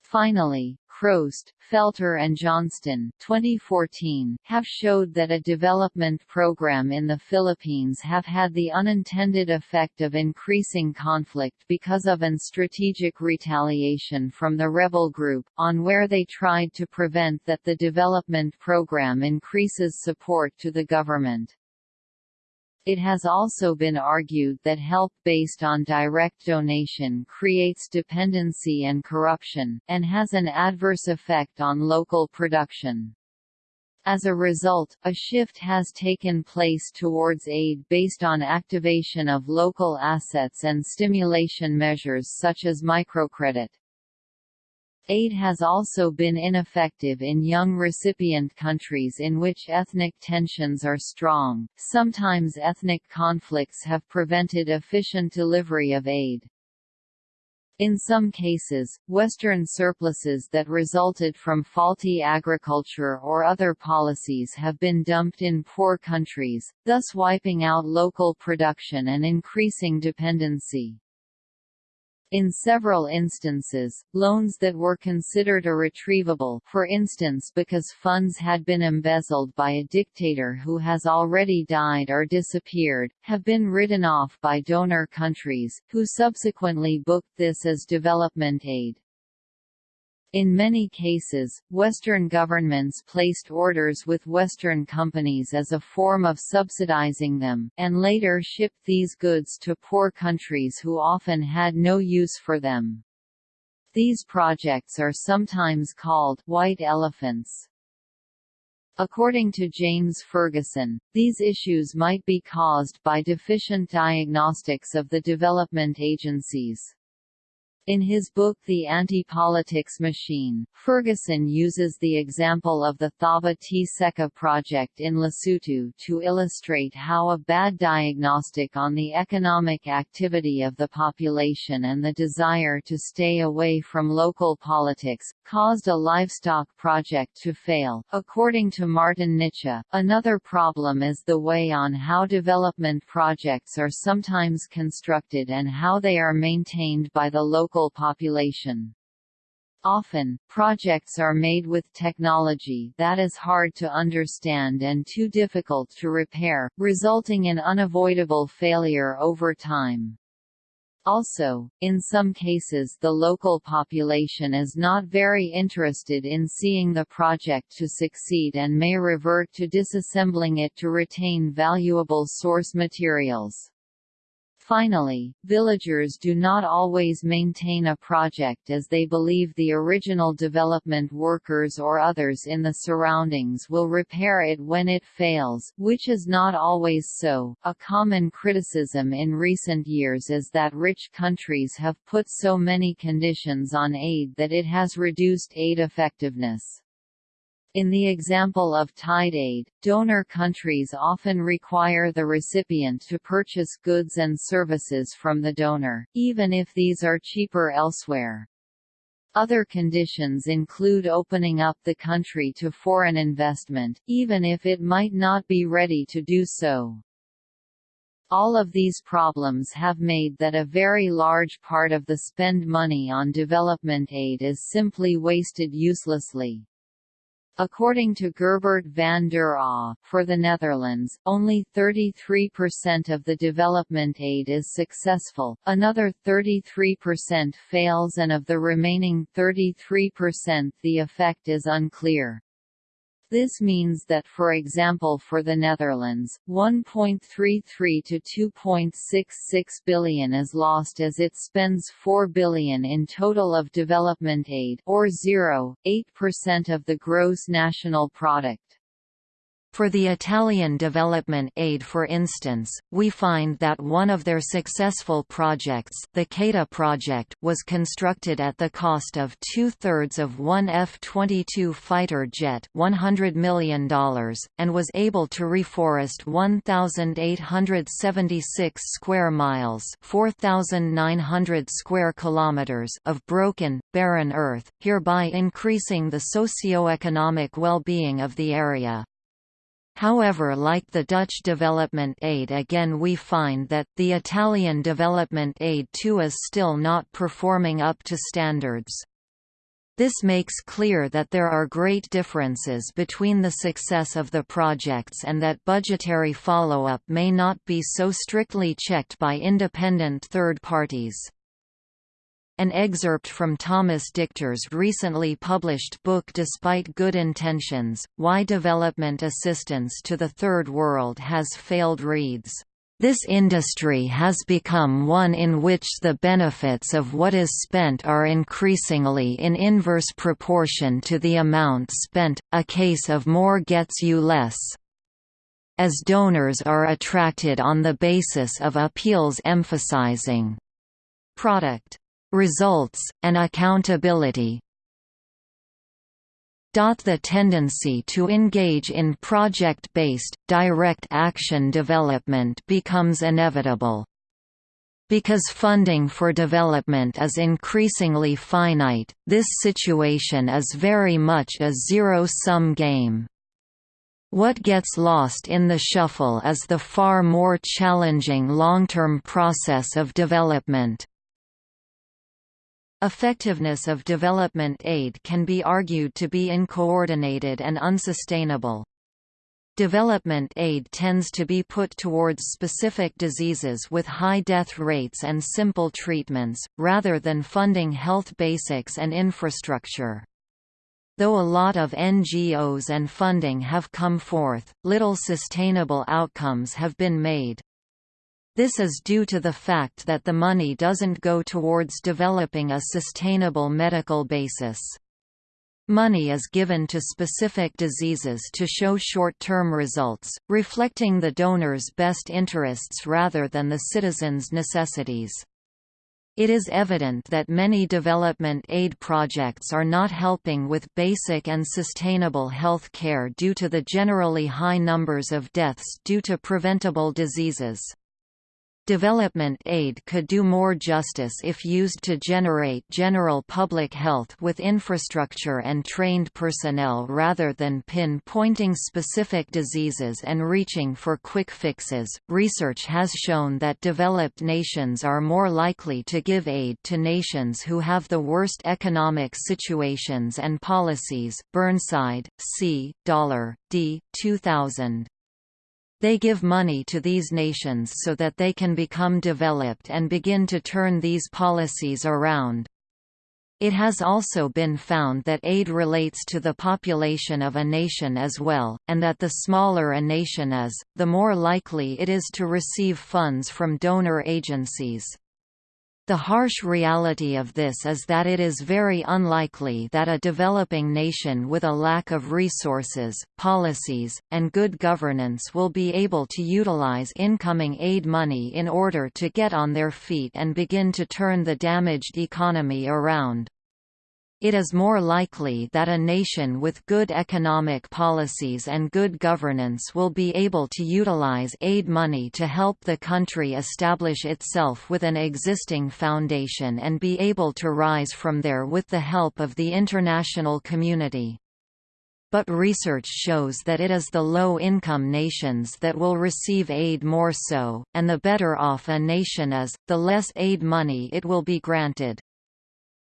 Finally, Crost, Felter and Johnston 2014 have showed that a development program in the Philippines have had the unintended effect of increasing conflict because of an strategic retaliation from the rebel group, on where they tried to prevent that the development program increases support to the government. It has also been argued that help based on direct donation creates dependency and corruption, and has an adverse effect on local production. As a result, a shift has taken place towards aid based on activation of local assets and stimulation measures such as microcredit. Aid has also been ineffective in young recipient countries in which ethnic tensions are strong. Sometimes ethnic conflicts have prevented efficient delivery of aid. In some cases, Western surpluses that resulted from faulty agriculture or other policies have been dumped in poor countries, thus wiping out local production and increasing dependency. In several instances, loans that were considered irretrievable for instance because funds had been embezzled by a dictator who has already died or disappeared, have been written off by donor countries, who subsequently booked this as development aid. In many cases, Western governments placed orders with Western companies as a form of subsidizing them, and later shipped these goods to poor countries who often had no use for them. These projects are sometimes called white elephants. According to James Ferguson, these issues might be caused by deficient diagnostics of the development agencies. In his book The Anti-Politics Machine, Ferguson uses the example of the Thaba-Tseka project in Lesotho to illustrate how a bad diagnostic on the economic activity of the population and the desire to stay away from local politics, caused a livestock project to fail. According to Martin Nitsche, another problem is the way on how development projects are sometimes constructed and how they are maintained by the local local population. Often, projects are made with technology that is hard to understand and too difficult to repair, resulting in unavoidable failure over time. Also, in some cases the local population is not very interested in seeing the project to succeed and may revert to disassembling it to retain valuable source materials. Finally, villagers do not always maintain a project as they believe the original development workers or others in the surroundings will repair it when it fails, which is not always so. A common criticism in recent years is that rich countries have put so many conditions on aid that it has reduced aid effectiveness. In the example of tied aid, donor countries often require the recipient to purchase goods and services from the donor, even if these are cheaper elsewhere. Other conditions include opening up the country to foreign investment, even if it might not be ready to do so. All of these problems have made that a very large part of the spend money on development aid is simply wasted uselessly. According to Gerbert van der Aa, for the Netherlands, only 33% of the development aid is successful, another 33% fails and of the remaining 33% the effect is unclear. This means that for example for the Netherlands, 1.33 to 2.66 billion is lost as it spends 4 billion in total of development aid or 0.8% of the gross national product. For the Italian development aid for instance, we find that one of their successful projects the Keita project was constructed at the cost of two-thirds of one F-22 fighter jet $100 million, and was able to reforest 1,876 square miles 4,900 square kilometers of broken, barren earth, hereby increasing the socio-economic well-being of the area. However like the Dutch development aid again we find that, the Italian development aid too is still not performing up to standards. This makes clear that there are great differences between the success of the projects and that budgetary follow-up may not be so strictly checked by independent third parties. An excerpt from Thomas Dichter's recently published book Despite Good Intentions, Why Development Assistance to the Third World Has Failed reads This industry has become one in which the benefits of what is spent are increasingly in inverse proportion to the amount spent, a case of more gets you less. As donors are attracted on the basis of appeals emphasizing product results, and accountability, the tendency to engage in project-based, direct action development becomes inevitable. Because funding for development is increasingly finite, this situation is very much a zero-sum game. What gets lost in the shuffle is the far more challenging long-term process of development. Effectiveness of development aid can be argued to be uncoordinated and unsustainable. Development aid tends to be put towards specific diseases with high death rates and simple treatments, rather than funding health basics and infrastructure. Though a lot of NGOs and funding have come forth, little sustainable outcomes have been made. This is due to the fact that the money doesn't go towards developing a sustainable medical basis. Money is given to specific diseases to show short-term results, reflecting the donor's best interests rather than the citizen's necessities. It is evident that many development aid projects are not helping with basic and sustainable health care due to the generally high numbers of deaths due to preventable diseases. Development aid could do more justice if used to generate general public health with infrastructure and trained personnel rather than pin-pointing specific diseases and reaching for quick fixes. Research has shown that developed nations are more likely to give aid to nations who have the worst economic situations and policies. Burnside, C. Dollar, D. 2000. They give money to these nations so that they can become developed and begin to turn these policies around. It has also been found that aid relates to the population of a nation as well, and that the smaller a nation is, the more likely it is to receive funds from donor agencies. The harsh reality of this is that it is very unlikely that a developing nation with a lack of resources, policies, and good governance will be able to utilize incoming aid money in order to get on their feet and begin to turn the damaged economy around. It is more likely that a nation with good economic policies and good governance will be able to utilize aid money to help the country establish itself with an existing foundation and be able to rise from there with the help of the international community. But research shows that it is the low-income nations that will receive aid more so, and the better off a nation is, the less aid money it will be granted.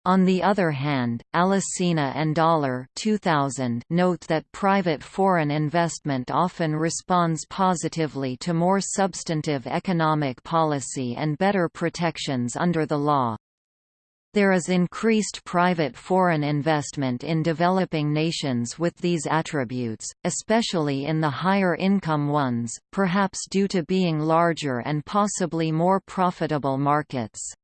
On the other hand, Alesina and Dollar 2000 note that private foreign investment often responds positively to more substantive economic policy and better protections under the law. There is increased private foreign investment in developing nations with these attributes, especially in the higher income ones, perhaps due to being larger and possibly more profitable markets.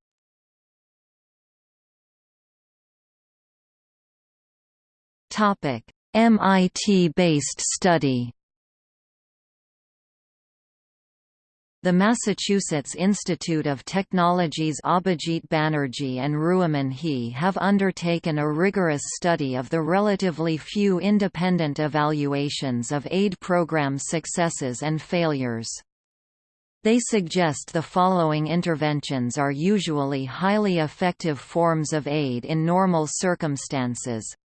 Topic: MIT-based study. The Massachusetts Institute of Technology's Abhijit Banerjee and Ruimin He have undertaken a rigorous study of the relatively few independent evaluations of aid program successes and failures. They suggest the following interventions are usually highly effective forms of aid in normal circumstances,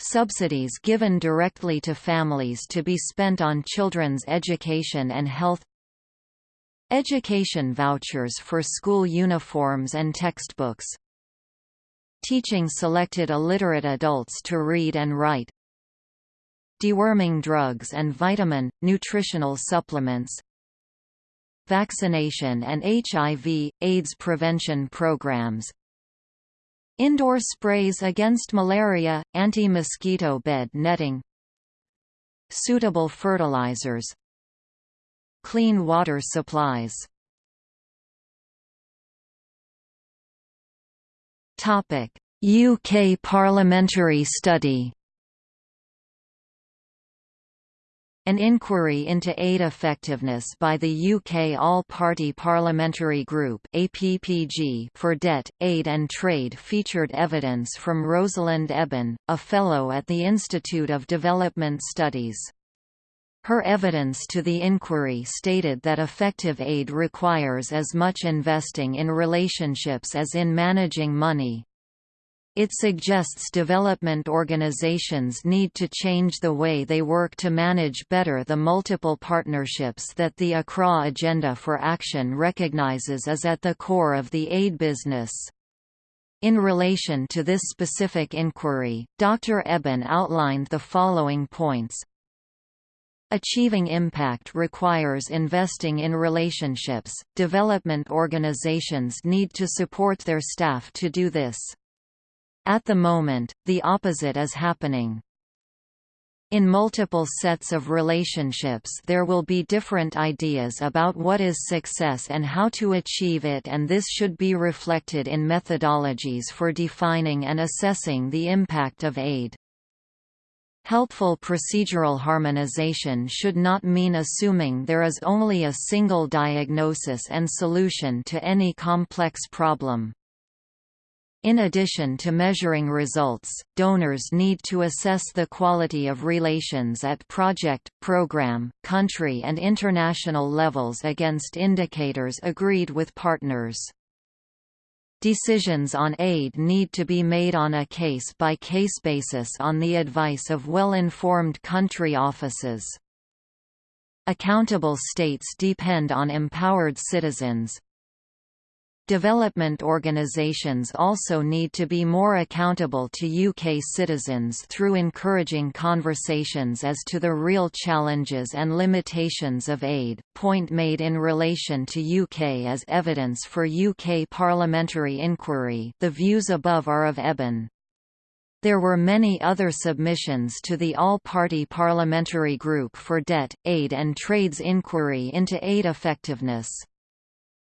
Subsidies given directly to families to be spent on children's education and health Education vouchers for school uniforms and textbooks Teaching selected illiterate adults to read and write Deworming drugs and vitamin, nutritional supplements Vaccination and HIV, AIDS prevention programs Indoor sprays against malaria, anti-mosquito bed netting Suitable fertilizers clean water supplies. UK parliamentary study An inquiry into aid effectiveness by the UK All-Party Parliamentary Group for Debt, Aid and Trade featured evidence from Rosalind Eyben, a Fellow at the Institute of Development Studies. Her evidence to the inquiry stated that effective aid requires as much investing in relationships as in managing money, it suggests development organizations need to change the way they work to manage better the multiple partnerships that the Accra Agenda for Action recognizes as at the core of the aid business. In relation to this specific inquiry, Dr. Eyben outlined the following points. Achieving impact requires investing in relationships. Development organizations need to support their staff to do this. At the moment, the opposite is happening. In multiple sets of relationships there will be different ideas about what is success and how to achieve it and this should be reflected in methodologies for defining and assessing the impact of aid. Helpful procedural harmonization should not mean assuming there is only a single diagnosis and solution to any complex problem. In addition to measuring results, donors need to assess the quality of relations at project, program, country and international levels against indicators agreed with partners. Decisions on aid need to be made on a case-by-case -case basis on the advice of well-informed country offices. Accountable states depend on empowered citizens, Development organisations also need to be more accountable to UK citizens through encouraging conversations as to the real challenges and limitations of aid, point made in relation to UK as evidence for UK parliamentary inquiry the views above are of Eyben. There were many other submissions to the All-Party Parliamentary Group for Debt, Aid and Trade's inquiry into aid effectiveness.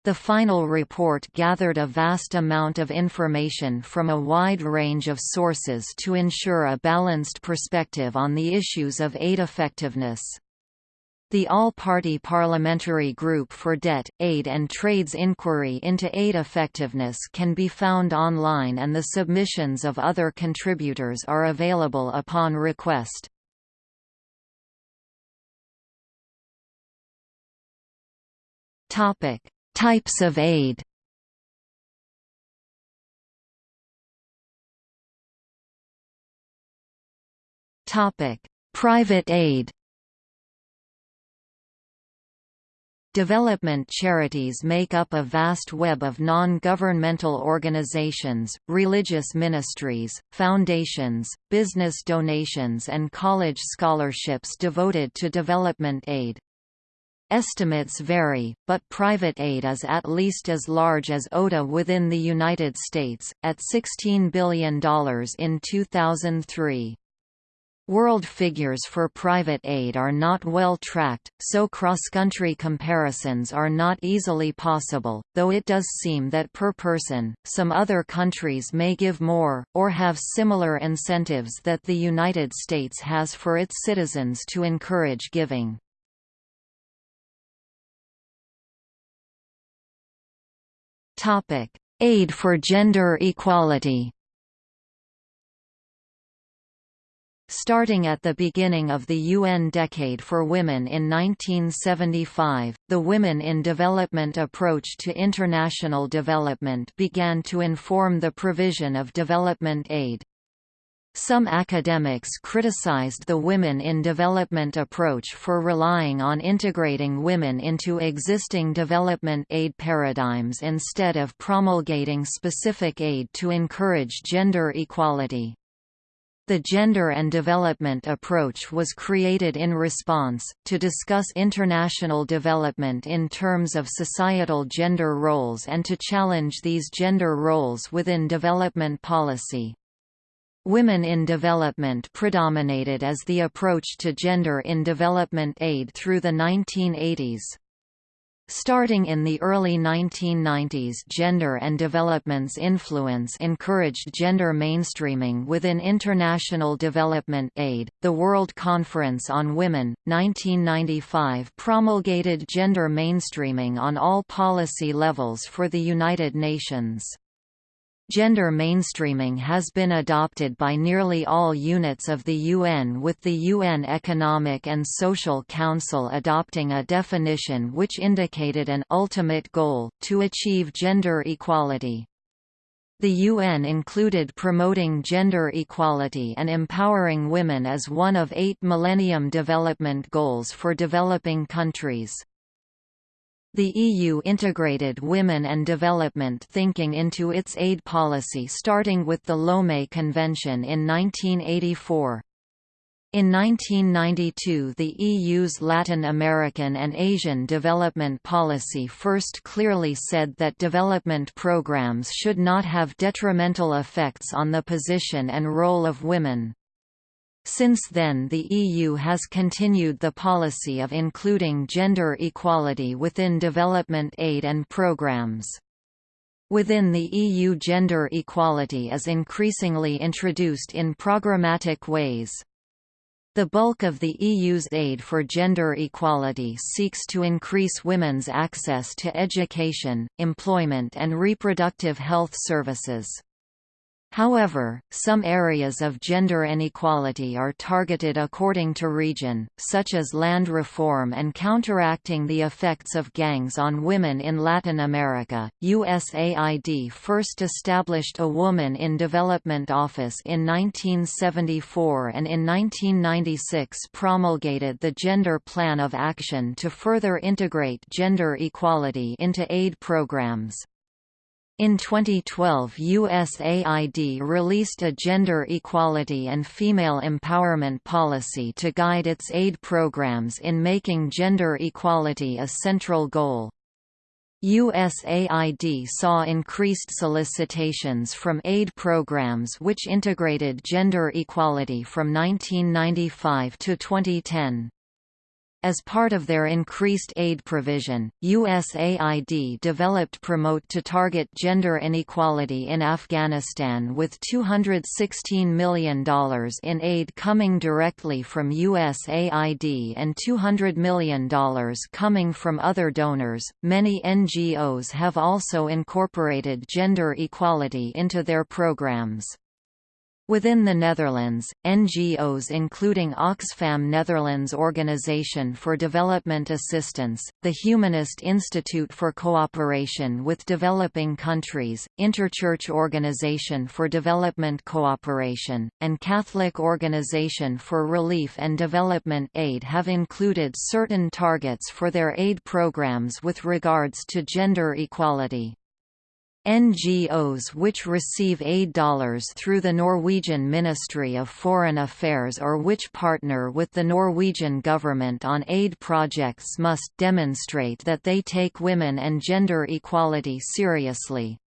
The final report gathered a vast amount of information from a wide range of sources to ensure a balanced perspective on the issues of aid effectiveness. The All-Party Parliamentary Group for Debt, Aid and Trade's inquiry into aid effectiveness can be found online and the submissions of other contributors are available upon request. Topic: Types of aid. Private aid. Development charities make up a vast web of non-governmental organizations, religious ministries, foundations, business donations and college scholarships devoted to development aid. Estimates vary, but private aid is at least as large as ODA within the United States, at $16 billion in 2003. World figures for private aid are not well tracked, so cross-country comparisons are not easily possible, though it does seem that per person, some other countries may give more, or have similar incentives that the United States has for its citizens to encourage giving. Topic: Aid for gender equality. Starting at the beginning of the UN Decade for Women in 1975, the Women in Development approach to international development began to inform the provision of development aid. Some academics criticized the women in development approach for relying on integrating women into existing development aid paradigms instead of promulgating specific aid to encourage gender equality. The Gender and Development approach was created in response, to discuss international development in terms of societal gender roles and to challenge these gender roles within development policy. Women in development predominated as the approach to gender in development aid through the 1980s. Starting in the early 1990s gender and development's influence encouraged gender mainstreaming within international development aid. The World Conference on Women, 1995 promulgated gender mainstreaming on all policy levels for the United Nations. Gender mainstreaming has been adopted by nearly all units of the UN with the UN Economic and Social Council adopting a definition which indicated an ultimate goal, to achieve gender equality. The UN included promoting gender equality and empowering women as one of eight Millennium Development Goals for developing countries. The EU integrated women and development thinking into its aid policy starting with the Lomé Convention in 1984. In 1992 the EU's Latin American and Asian development policy first clearly said that development programs should not have detrimental effects on the position and role of women. Since then the EU has continued the policy of including gender equality within development aid and programs. Within the EU gender equality is increasingly introduced in programmatic ways. The bulk of the EU's aid for gender equality seeks to increase women's access to education, employment and reproductive health services. However, some areas of gender inequality are targeted according to region, such as land reform and counteracting the effects of gangs on women in Latin America. USAID first established a Woman in Development Office in 1974 and in 1996 promulgated the Gender Plan of Action to further integrate gender equality into aid programs. In 2012 USAID released a gender equality and female empowerment policy to guide its aid programs in making gender equality a central goal. USAID saw increased solicitations from aid programs which integrated gender equality from 1995 to 2010. As part of their increased aid provision, USAID developed Promote to target gender inequality in Afghanistan with $216 million in aid coming directly from USAID and $200 million coming from other donors. Many NGOs have also incorporated gender equality into their programs. Within the Netherlands, NGOs including Oxfam Netherlands Organisation for Development Assistance, the Humanist Institute for Cooperation with Developing Countries, Interchurch Organization for Development Cooperation, and Catholic Organization for Relief and Development Aid have included certain targets for their aid programs with regards to gender equality. NGOs which receive aid dollars through the Norwegian Ministry of Foreign Affairs or which partner with the Norwegian government on aid projects must demonstrate that they take women and gender equality seriously.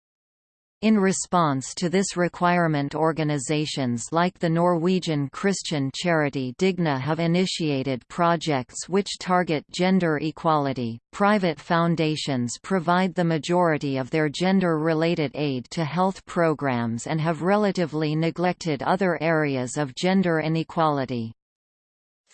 In response to this requirement organizations like the Norwegian Christian charity Digni have initiated projects which target gender equality. Private foundations provide the majority of their gender-related aid to health programs and have relatively neglected other areas of gender inequality.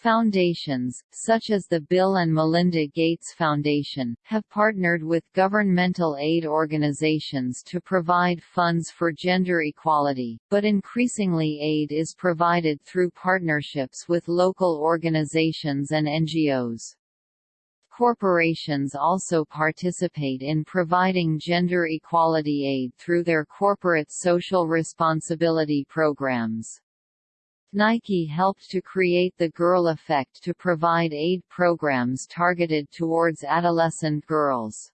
Foundations, such as the Bill and Melinda Gates Foundation, have partnered with governmental aid organizations to provide funds for gender equality, but increasingly aid is provided through partnerships with local organizations and NGOs. Corporations also participate in providing gender equality aid through their corporate social responsibility programs. Nike helped to create the Girl Effect to provide aid programs targeted towards adolescent girls.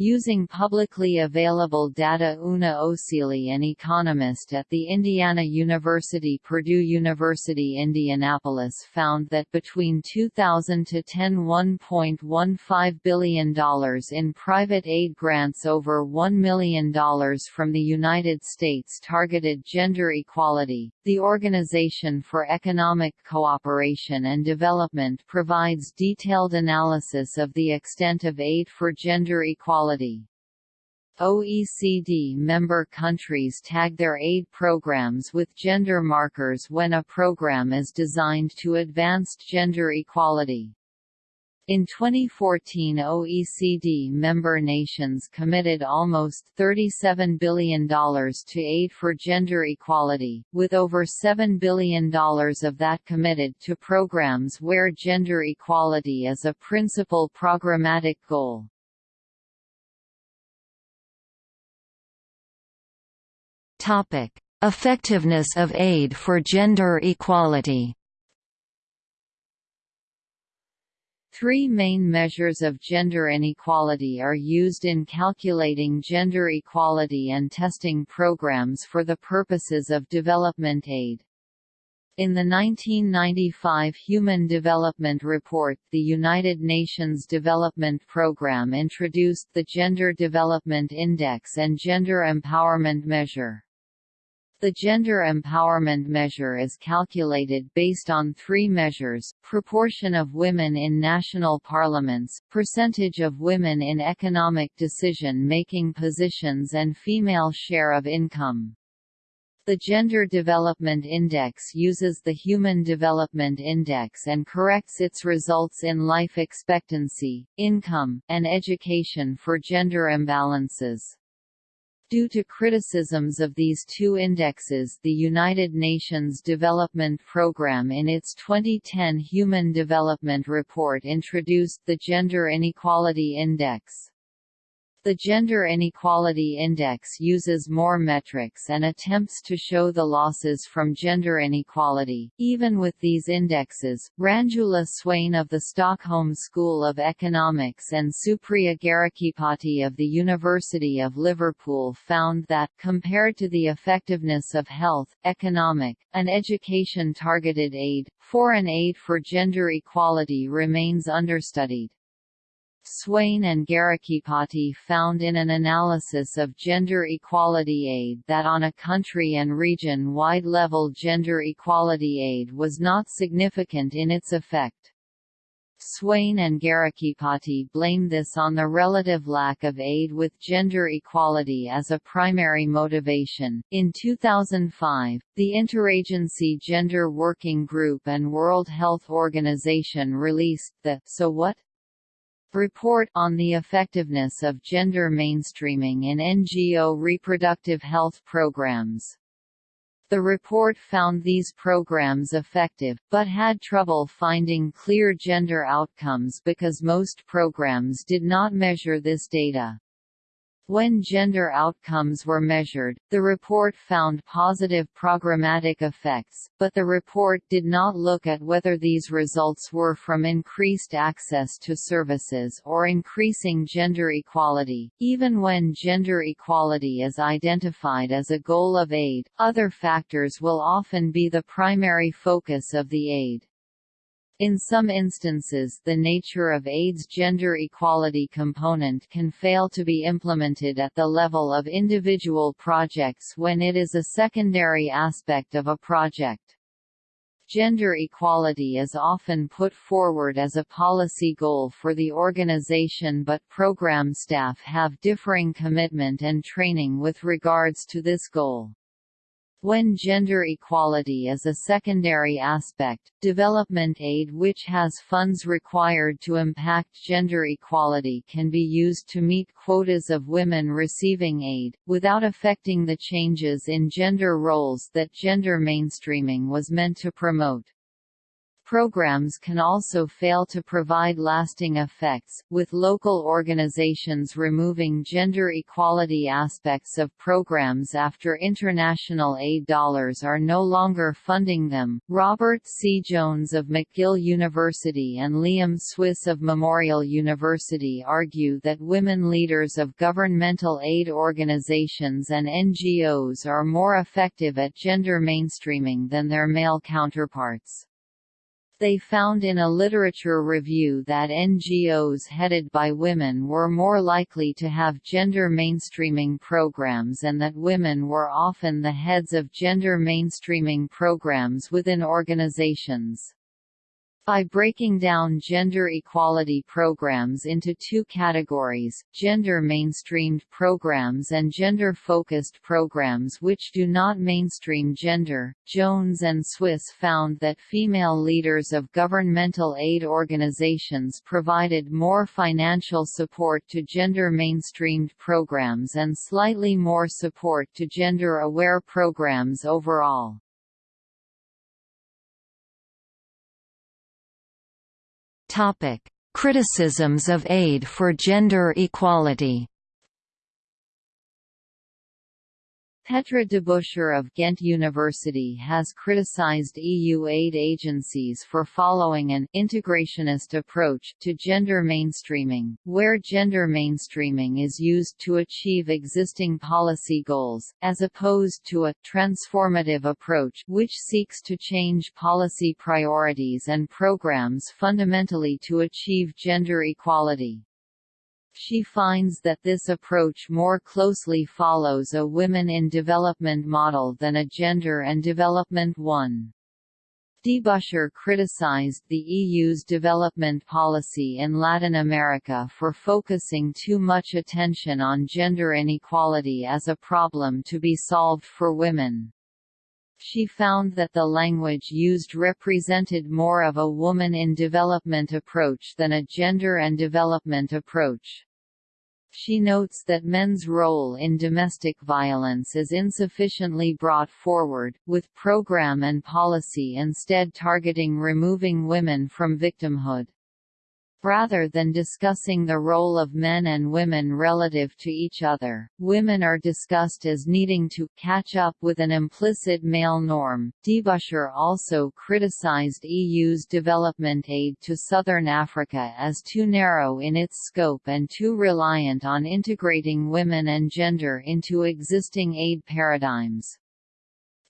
Using publicly available data Una Osili an economist at the Indiana University Purdue University Indianapolis found that between 2000 to 10 $1.15 billion in private aid grants over $1 million from the United States targeted gender equality. The Organization for Economic Cooperation and Development provides detailed analysis of the extent of aid for gender equality. OECD member countries tag their aid programs with gender markers when a program is designed to advance gender equality. In 2014 OECD member nations committed almost $37 billion to aid for gender equality, with over $7 billion of that committed to programs where gender equality is a principal programmatic goal. Effectiveness of aid for gender equality. Three main measures of gender inequality are used in calculating gender equality and testing programs for the purposes of development aid. In the 1995 Human Development Report the United Nations Development Programme introduced the Gender Development Index and Gender Empowerment Measure. The gender empowerment measure is calculated based on three measures, proportion of women in national parliaments, percentage of women in economic decision-making positions and female share of income. The Gender Development Index uses the Human Development Index and corrects its results in life expectancy, income, and education for gender imbalances. Due to criticisms of these two indexes the United Nations Development Programme in its 2010 Human Development Report introduced the Gender Inequality Index. The Gender Inequality Index uses more metrics and attempts to show the losses from gender inequality. Even with these indexes, Ranjula Swain of the Stockholm School of Economics and Supriya Garikipati of the University of Liverpool found that, compared to the effectiveness of health, economic, and education-targeted aid, foreign aid for gender equality remains understudied. Swain and Garikipati found in an analysis of gender equality aid that on a country and region-wide level gender equality aid was not significant in its effect. Swain and Garikipati blame this on the relative lack of aid with gender equality as a primary motivation. In 2005, the Interagency Gender Working Group and World Health Organization released the So What? Report on the Effectiveness of Gender Mainstreaming in NGO Reproductive Health Programs. The report found these programs effective, but had trouble finding clear gender outcomes because most programs did not measure this data. When gender outcomes were measured, the report found positive programmatic effects, but the report did not look at whether these results were from increased access to services or increasing gender equality. Even when gender equality is identified as a goal of aid, other factors will often be the primary focus of the aid. In some instances the nature of AID's gender equality component can fail to be implemented at the level of individual projects when it is a secondary aspect of a project. Gender equality is often put forward as a policy goal for the organization but program staff have differing commitment and training with regards to this goal. When gender equality is a secondary aspect, development aid which has funds required to impact gender equality can be used to meet quotas of women receiving aid, without affecting the changes in gender roles that gender mainstreaming was meant to promote. Programs can also fail to provide lasting effects, with local organizations removing gender equality aspects of programs after international aid dollars are no longer funding them. Robert C. Jones of McGill University and Liam Swiss of Memorial University argue that women leaders of governmental aid organizations and NGOs are more effective at gender mainstreaming than their male counterparts. They found in a literature review that NGOs headed by women were more likely to have gender mainstreaming programs and that women were often the heads of gender mainstreaming programs within organizations. By breaking down gender equality programs into two categories, gender mainstreamed programs and gender-focused programs which do not mainstream gender, Jones and Swiss found that female leaders of governmental aid organizations provided more financial support to gender mainstreamed programs and slightly more support to gender-aware programs overall. Topic: Criticisms of aid for gender equality. Petra Debusscher of Ghent University has criticized EU aid agencies for following an integrationist approach to gender mainstreaming, where gender mainstreaming is used to achieve existing policy goals, as opposed to a transformative approach which seeks to change policy priorities and programs fundamentally to achieve gender equality. She finds that this approach more closely follows a women in development model than a gender and development one. Debusscher criticized the EU's development policy in Latin America for focusing too much attention on gender inequality as a problem to be solved for women. She found that the language used represented more of a woman in development approach than a gender and development approach. She notes that men's role in domestic violence is insufficiently brought forward, with program and policy instead targeting removing women from victimhood. Rather than discussing the role of men and women relative to each other, women are discussed as needing to catch up with an implicit male norm. Debusscher also criticized EU's development aid to southern Africa as too narrow in its scope and too reliant on integrating women and gender into existing aid paradigms.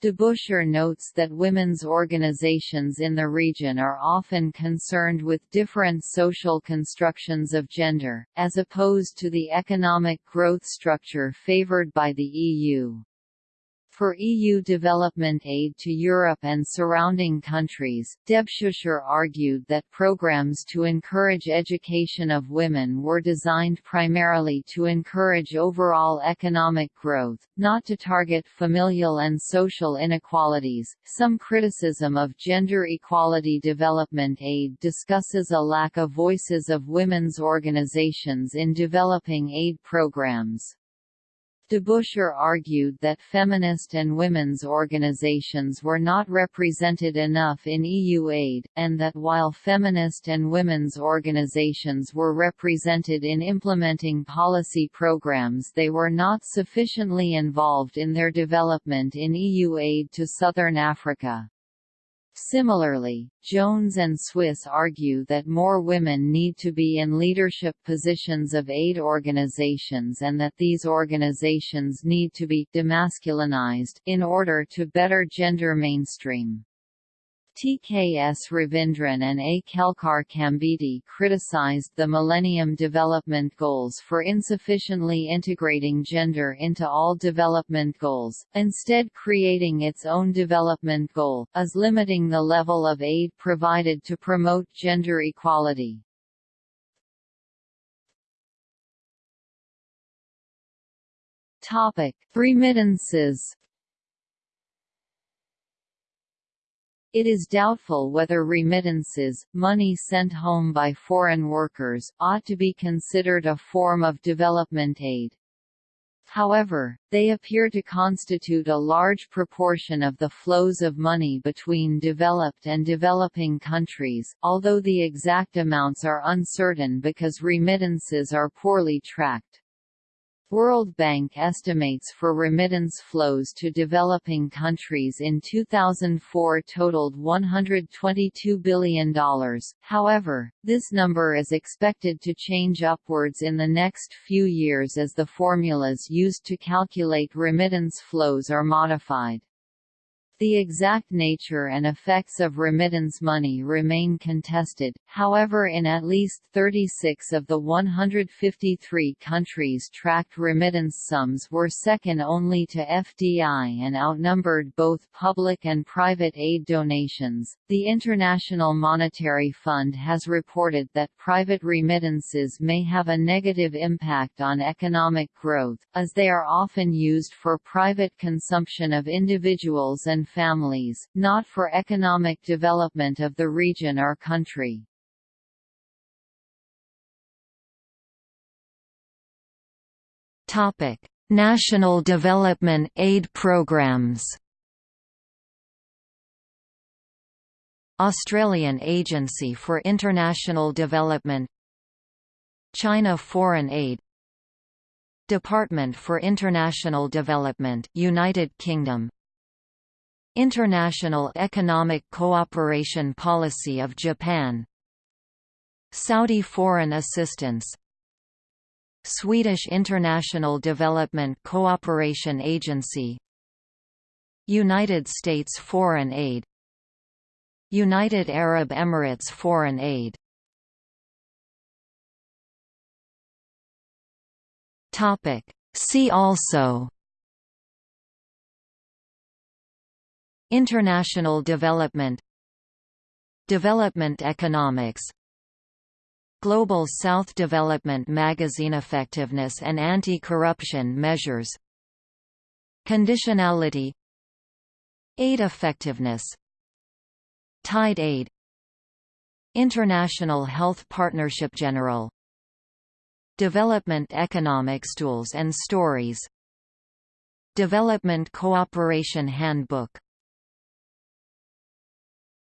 Debusscher notes that women's organizations in the region are often concerned with different social constructions of gender, as opposed to the economic growth structure favored by the EU. For EU development aid to Europe and surrounding countries, Debusscher argued that programs to encourage education of women were designed primarily to encourage overall economic growth, not to target familial and social inequalities. Some criticism of gender equality development aid discusses a lack of voices of women's organizations in developing aid programs. Debusscher argued that feminist and women's organizations were not represented enough in EU aid, and that while feminist and women's organizations were represented in implementing policy programs they were not sufficiently involved in their development in EU aid to Southern Africa. Similarly, Jones and Swiss argue that more women need to be in leadership positions of aid organizations and that these organizations need to be demasculinized in order to better gender mainstream. TKS Ravindran and A. Kelkar Khambete criticized the Millennium Development Goals for insufficiently integrating gender into all development goals, instead creating its own development goal, as limiting the level of aid provided to promote gender equality. Remittances It is doubtful whether remittances, money sent home by foreign workers, ought to be considered a form of development aid. However, they appear to constitute a large proportion of the flows of money between developed and developing countries, although the exact amounts are uncertain because remittances are poorly tracked. World Bank estimates for remittance flows to developing countries in 2004 totaled $122 billion, however, this number is expected to change upwards in the next few years as the formulas used to calculate remittance flows are modified. The exact nature and effects of remittance money remain contested, however in at least 36 of the 153 countries tracked remittance sums were second only to FDI and outnumbered both public and private aid donations. The International Monetary Fund has reported that private remittances may have a negative impact on economic growth, as they are often used for private consumption of individuals and families, not for economic development of the region or country. Topic: National Development Aid Programs. Australian Agency for International Development China Foreign Aid Department for International Development United Kingdom International Economic Cooperation Policy of Japan. Saudi Foreign Assistance. Swedish International Development Cooperation Agency. United States Foreign Aid. United Arab Emirates Foreign Aid. See also International development Development economics Global South Development Magazine Effectiveness and Anti-Corruption Measures Conditionality Aid effectiveness Tied aid International Health Partnership General Development Economics Tools and Stories Development Cooperation Handbook